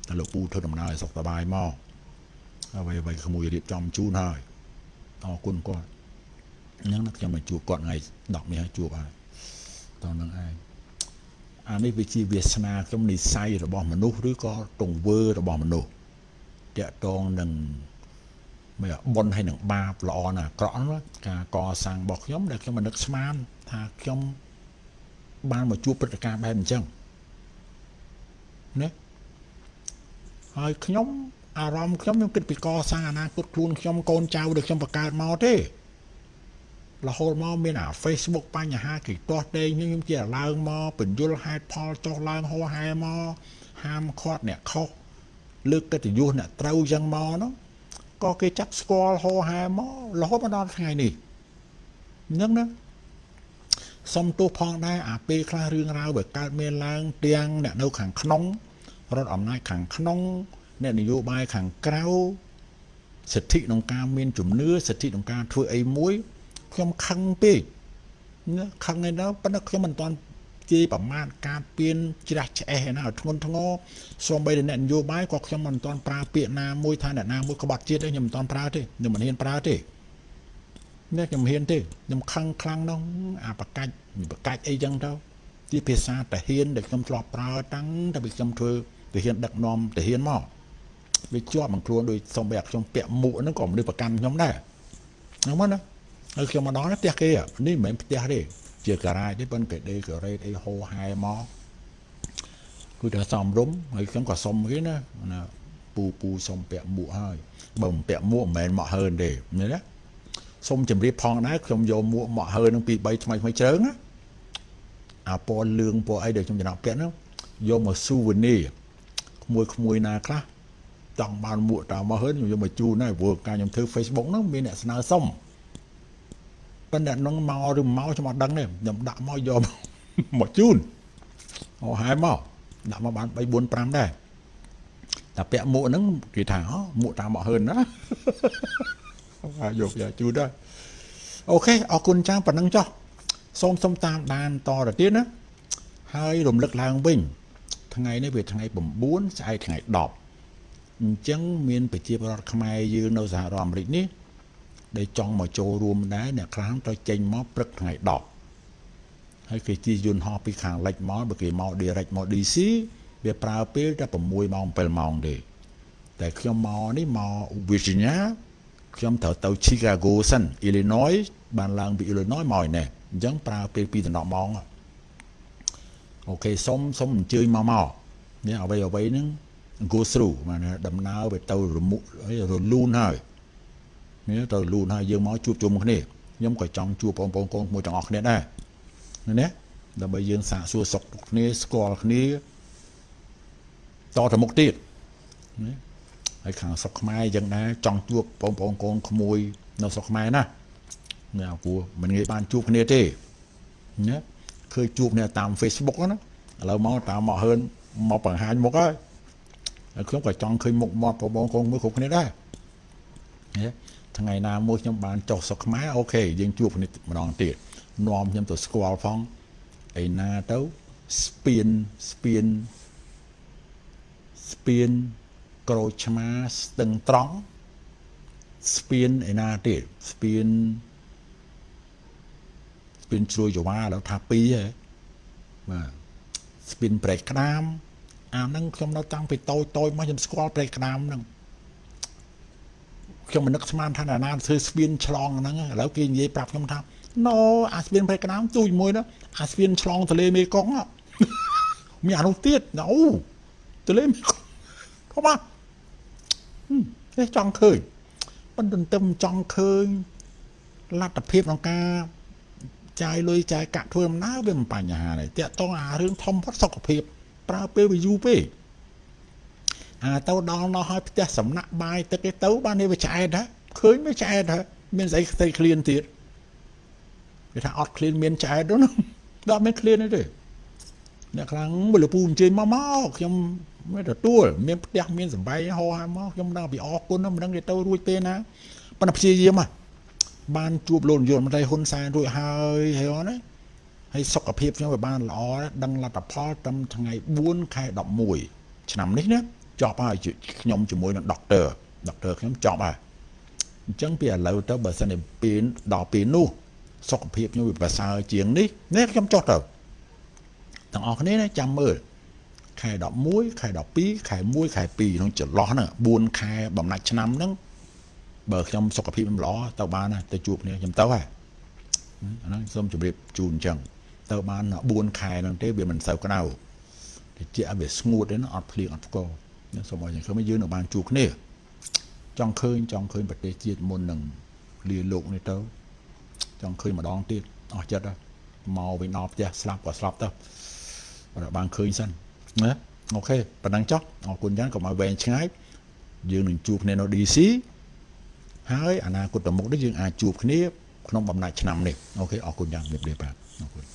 Speaker 1: តែលោកពូធ្វើដំណើរឲ្យសុខសប្បាយមកអ្វីអ្វីក្មួយរៀបចំជូនហើយអរគុណគាត់អញ្ចឹងខ្ញុំមកជួបគាត់ថ្ងៃ10នេះហើយជួបហើយតោះនឹងឯងអានេះវាជាវាសនាខ្ញុំនិស័យរបស់មនុស្សឬក៏ទង្វើរបស់មនុស្សតកតងនឹងមិន បុណ្យហើយនឹងបាបល្អណាអាក្រក់ណាការកសាងរបស់ខ្ញុំដែលខ្ញុំមិននឹកស្មានថាខ្ញុំបានមកជួបព្រឹត្តិការណ៍បែបអញ្ចឹងណាហើយខ្ញុំអារម្មណ៍ខ្ញុំខ្ញុំគិតពីកសាងអនាគតខ្លួនខ្ញុំកូនចៅដែលខ្ញុំបង្កើតមកទេរហូតមកមានអា Facebook បញ្ហាគេទាស់តែងខ្ញុំជាឡើងមកបញ្យលហេតុផលចុះឡើងហោហែមកហាមឃាត់អ្នកខុសលើកកិត្តិយសអ្នកត្រូវចឹងមកនោះ ក៏គេចាប់ស្គាល់ហោហែមករហូតមកដល់ថ្ងៃនេះនឹងណាសុំទោសផងដែរអាពេលខ្លះរឿងរ៉ាវវាកើតមានឡើងទាំងអ្នកនៅខាងក្នុងរដ្ឋអំណាចខាងក្នុងអ្នកនយោបាយខាងក្រៅសិទ្ធិក្នុងការមានជំនឿសិទ្ធិក្នុងការធ្វើអីមួយខ្ញុំខឹងពេកណាខឹងឯណាប៉ុន្តែខ្ញុំមិនទាន់ ជាប្រមាថការពៀនច្រាស់ឆ្អេះណាធ្ងន់ធ្ងរសូម្បីតែអ្នកនយោបាយក៏ខ្ញុំមិនទាន់ប្រើពាក្យណាមួយថាអ្នកណាមួយក្បត់ជាតិទេខ្ញុំមិនទាន់ប្រើទេខ្ញុំមិនហ៊ានប្រើទេនេះខ្ញុំហ៊ានទេខ្ញុំខឹងខ្លាំងនោះអាបកាច់បកាច់អីចឹងទៅជាភាសាតាហ៊ានដែលខ្ញុំធ្លាប់ប្រើតាំងតែពីខ្ញុំធ្វើតាហ៊ានដឹកនាំតាហ៊ានមកវាជាប់នឹងខ្លួនដោយសំបីអាខ្ញុំពាក់មួកហ្នឹងក៏មនុស្សប្រកាន់ខ្ញុំដែរហ្នឹងមកណាហើយខ្ញុំមកដល់ផ្ទះគេនេះមិនមែនផ្ទះទេ ជាការ៉ាចទេប៉ុន្តែគេដេកូរ៉េតអីហូហែមកគឺថាសំរុំហើយខ្ញុំក៏សុំគេណាណាពូពូសុំពាក់មួកហើយបើមិនពាក់មួកមិនមែនមកហើនទេឃើញទេសុំជម្រាបផងដែរខ្ញុំយកមួកមកហើនឹងពី3ថ្មីថ្មីជ្រើងណាអាពណ៌លឿងពណ៌អីដែលខ្ញុំចំណាក់ពាក់ហ្នឹងយកមកស៊ូវីនីក្មួយក្មួយណាខ្លះចង់បានមួកតាមមកហើខ្ញុំយកមកជូនដែរព្រោះការខ្ញុំធ្វើ Facebook ហ្នឹងមានអ្នកស្នើសុំ ប៉ុន្តែនឹងមកឬមកខ្ញុំអត់ដឹងទេខ្ញុំដាក់មកយកមកជូនអូហែមកដាក់មកបាន3 4 5ដែរតែពាក់មួកហ្នឹងគេថាអូមួកតាមមកហើនណាហើយយកយកជូនដែរអូខេអរគុណចាំប៉ុណ្ណឹងចុះសូមសូមតាមដានតទៅទៀតណាហើយរំលឹកឡើងវិញ ថ្ងៃនេះវាថ្ងៃ9ស្អែកថ្ងៃ10អញ្ចឹងមានប្រជាពលរដ្ឋខ្មែរយើងនៅសហរដ្ឋអាមេរិកនេះ ដែលចង់មកចូលរួមដែរអ្នកខ្លះត្រូវចេញមកព្រឹកថ្ងៃ10ហើយគេជិះយន្តហោះពីខាងលិចមកបើគេមក direct មក DC វាប្រើពេលតែ6ម៉ោង7ម៉ោងទេតែខ្ញុំមកនេះមក Virginia ខ្ញុំត្រូវទៅ Chicago សិន Illinois បានឡើងពី Illinois មកឯនេះអញ្ចឹងប្រើពេល2ដល់10ម៉ោងអូខេសុំសុំអញ្ជើញមកមកនេះអ្វីអ្វីហ្នឹង go through បានដំណើរទៅទៅរមុរលូនហើយ នេះទៅលូនហើយយើងមកជួបជុំគ្នាខ្ញុំក៏ចង់ជួបបងប្អូនកូនមួយទាំងអស់គ្នាដែរណាដើម្បីយើងសាកសួរសុខគ្នាស្គាល់គ្នាតទៅមុខទៀតណាហើយខាងស្រុកខ្មែរយ៉ាងដែរចង់ជួបបងប្អូនកូនក្មួយនៅស្រុកខ្មែរណាណាគួរមិនងាយបានជួបគ្នាទេណាឃើញជួបគ្នាតាម Facebook ណាឥឡូវមកតាមមកហើនមកបង្ហាញមុខហើយហើយខ្ញុំក៏ចង់ឃើញមុខមាត់បងប្អូនកូនមួយគ្រប់គ្នាដែរណា ថ្ងៃណាមួយខ្ញុំបានចុះស្រុកខ្មែរអូខេយើងជួបគ្នាម្ដងទៀតនាំខ្ញុំទៅស្គាល់ផងឯណាទៅស្ពានស្ពានស្ពានក្រូចឆ្មាស្ទឹងត្រង់ស្ពានឯណាទៀតស្ពានស្ពានជ្រួយចវាដល់ថា2ហ៎បាទស្ពានប្រែកក្តាមអាហ្នឹងខ្ញុំនៅតាំងពីតូចតូចមកខ្ញុំស្គាល់ប្រែកក្តាមហ្នឹង ខ្ញុំមិននឹកស្មានថាណាណាធ្វើស្ពានឆ្លងហ្នឹងឥឡូវគេនិយាយប្រាប់ខ្ញុំថាណូអាស្ពានប្រែកក្តាមទូចមួយណាអាស្ពានឆ្លងទន្លេមេគង្គមានអានោះទៀតអូទន្លេមេគង្គធំណាទេចង់ឃើញប៉ុន្តែទន្ទឹមចង់ឃើញលទ្ធភាពក្នុងការចាយលុយចាយកាក់ធ្វើដំណើរវាមិនបញ្ហាទេតាក់តងអារឿងធំផុតសុខភាពប្រើពេលវាយូរពេក អាទៅដល់នោះហើយផ្ទះសំណាក់បាយទឹកឯទៅបាននេះវាឆ្អែតហ៎ឃើញវាឆ្អែតហ៎មានស្អីផ្ទៃឃ្លានទៀតគេថាអត់ឃ្លានមានឆ្អែតនោះដល់មានឃ្លានទេអ្នកខ្លាំងមលពូអញ្ជើញមកមកខ្ញុំមិនទទួលមានផ្ទះមានសំបែងហោហើយមកខ្ញុំដឹងពីអរគុណមិនដឹងទៅរួចពេលណាប៉ុន្តែព្យាយាមបានជួបលោកនាយករដ្ឋមន្ត្រីហ៊ុនសែនរួចហើយហើយណាហើយសុខភាពខ្ញុំវាបានល្អដឹងលទ្ធផលត្រឹមថ្ងៃ4ខែ11ឆ្នាំនេះណា ចប់ហើយខ្ញុំជាមួយនឹងដុកទ័រដុកទ័រខ្ញុំចប់ហើយអញ្ចឹងពីឥឡូវទៅបើសិនជាពេលដល់ពេលនោះសុខភាពខ្ញុំវាប្រសើរជាងនេះនេះខ្ញុំចុះទៅទាំងអស់គ្នាចាំមើលខែ11ខែ12ខែ1ខែ2ក្នុងចន្លោះហ្នឹង4ខែបំណាច់ឆ្នាំហ្នឹងបើខ្ញុំសុខភាពមិនល្អទៅបានទៅជួបគ្នាខ្ញុំទៅហើយអាហ្នឹងសូមជម្រាបជូនអញ្ចឹងទៅបាន4ខែហ្នឹងទេវាមិនសូវក្តៅតិចវាស្ងួតទេណាអត់ភ្លៀងអត់ផ្គរ សូមឲ្យខ្ញុំយើងនៅបានជួបគ្នាចង់ឃើញចង់ឃើញប្រទេសជាតិមុននឹងលាលោកនេះទៅចង់ឃើញម្ដងទៀតអស់ចិត្តមកវិញដល់ផ្ទះស្លាប់ក៏ស្លាប់ទៅបានឃើញសិនណាអូខេប៉ណ្ណឹងចុះអរគុណយ៉ាងកុំឲ្យវែងឆ្ងាយយើងនឹងជួបគ្នានៅ DC ហើយអនាគតទៅមុខនេះយើងអាចជួបគ្នាក្នុងបំណាច់ឆ្នាំនេះអូខេអរគុណយ៉ាងជំរាបលាបាទអរគុណ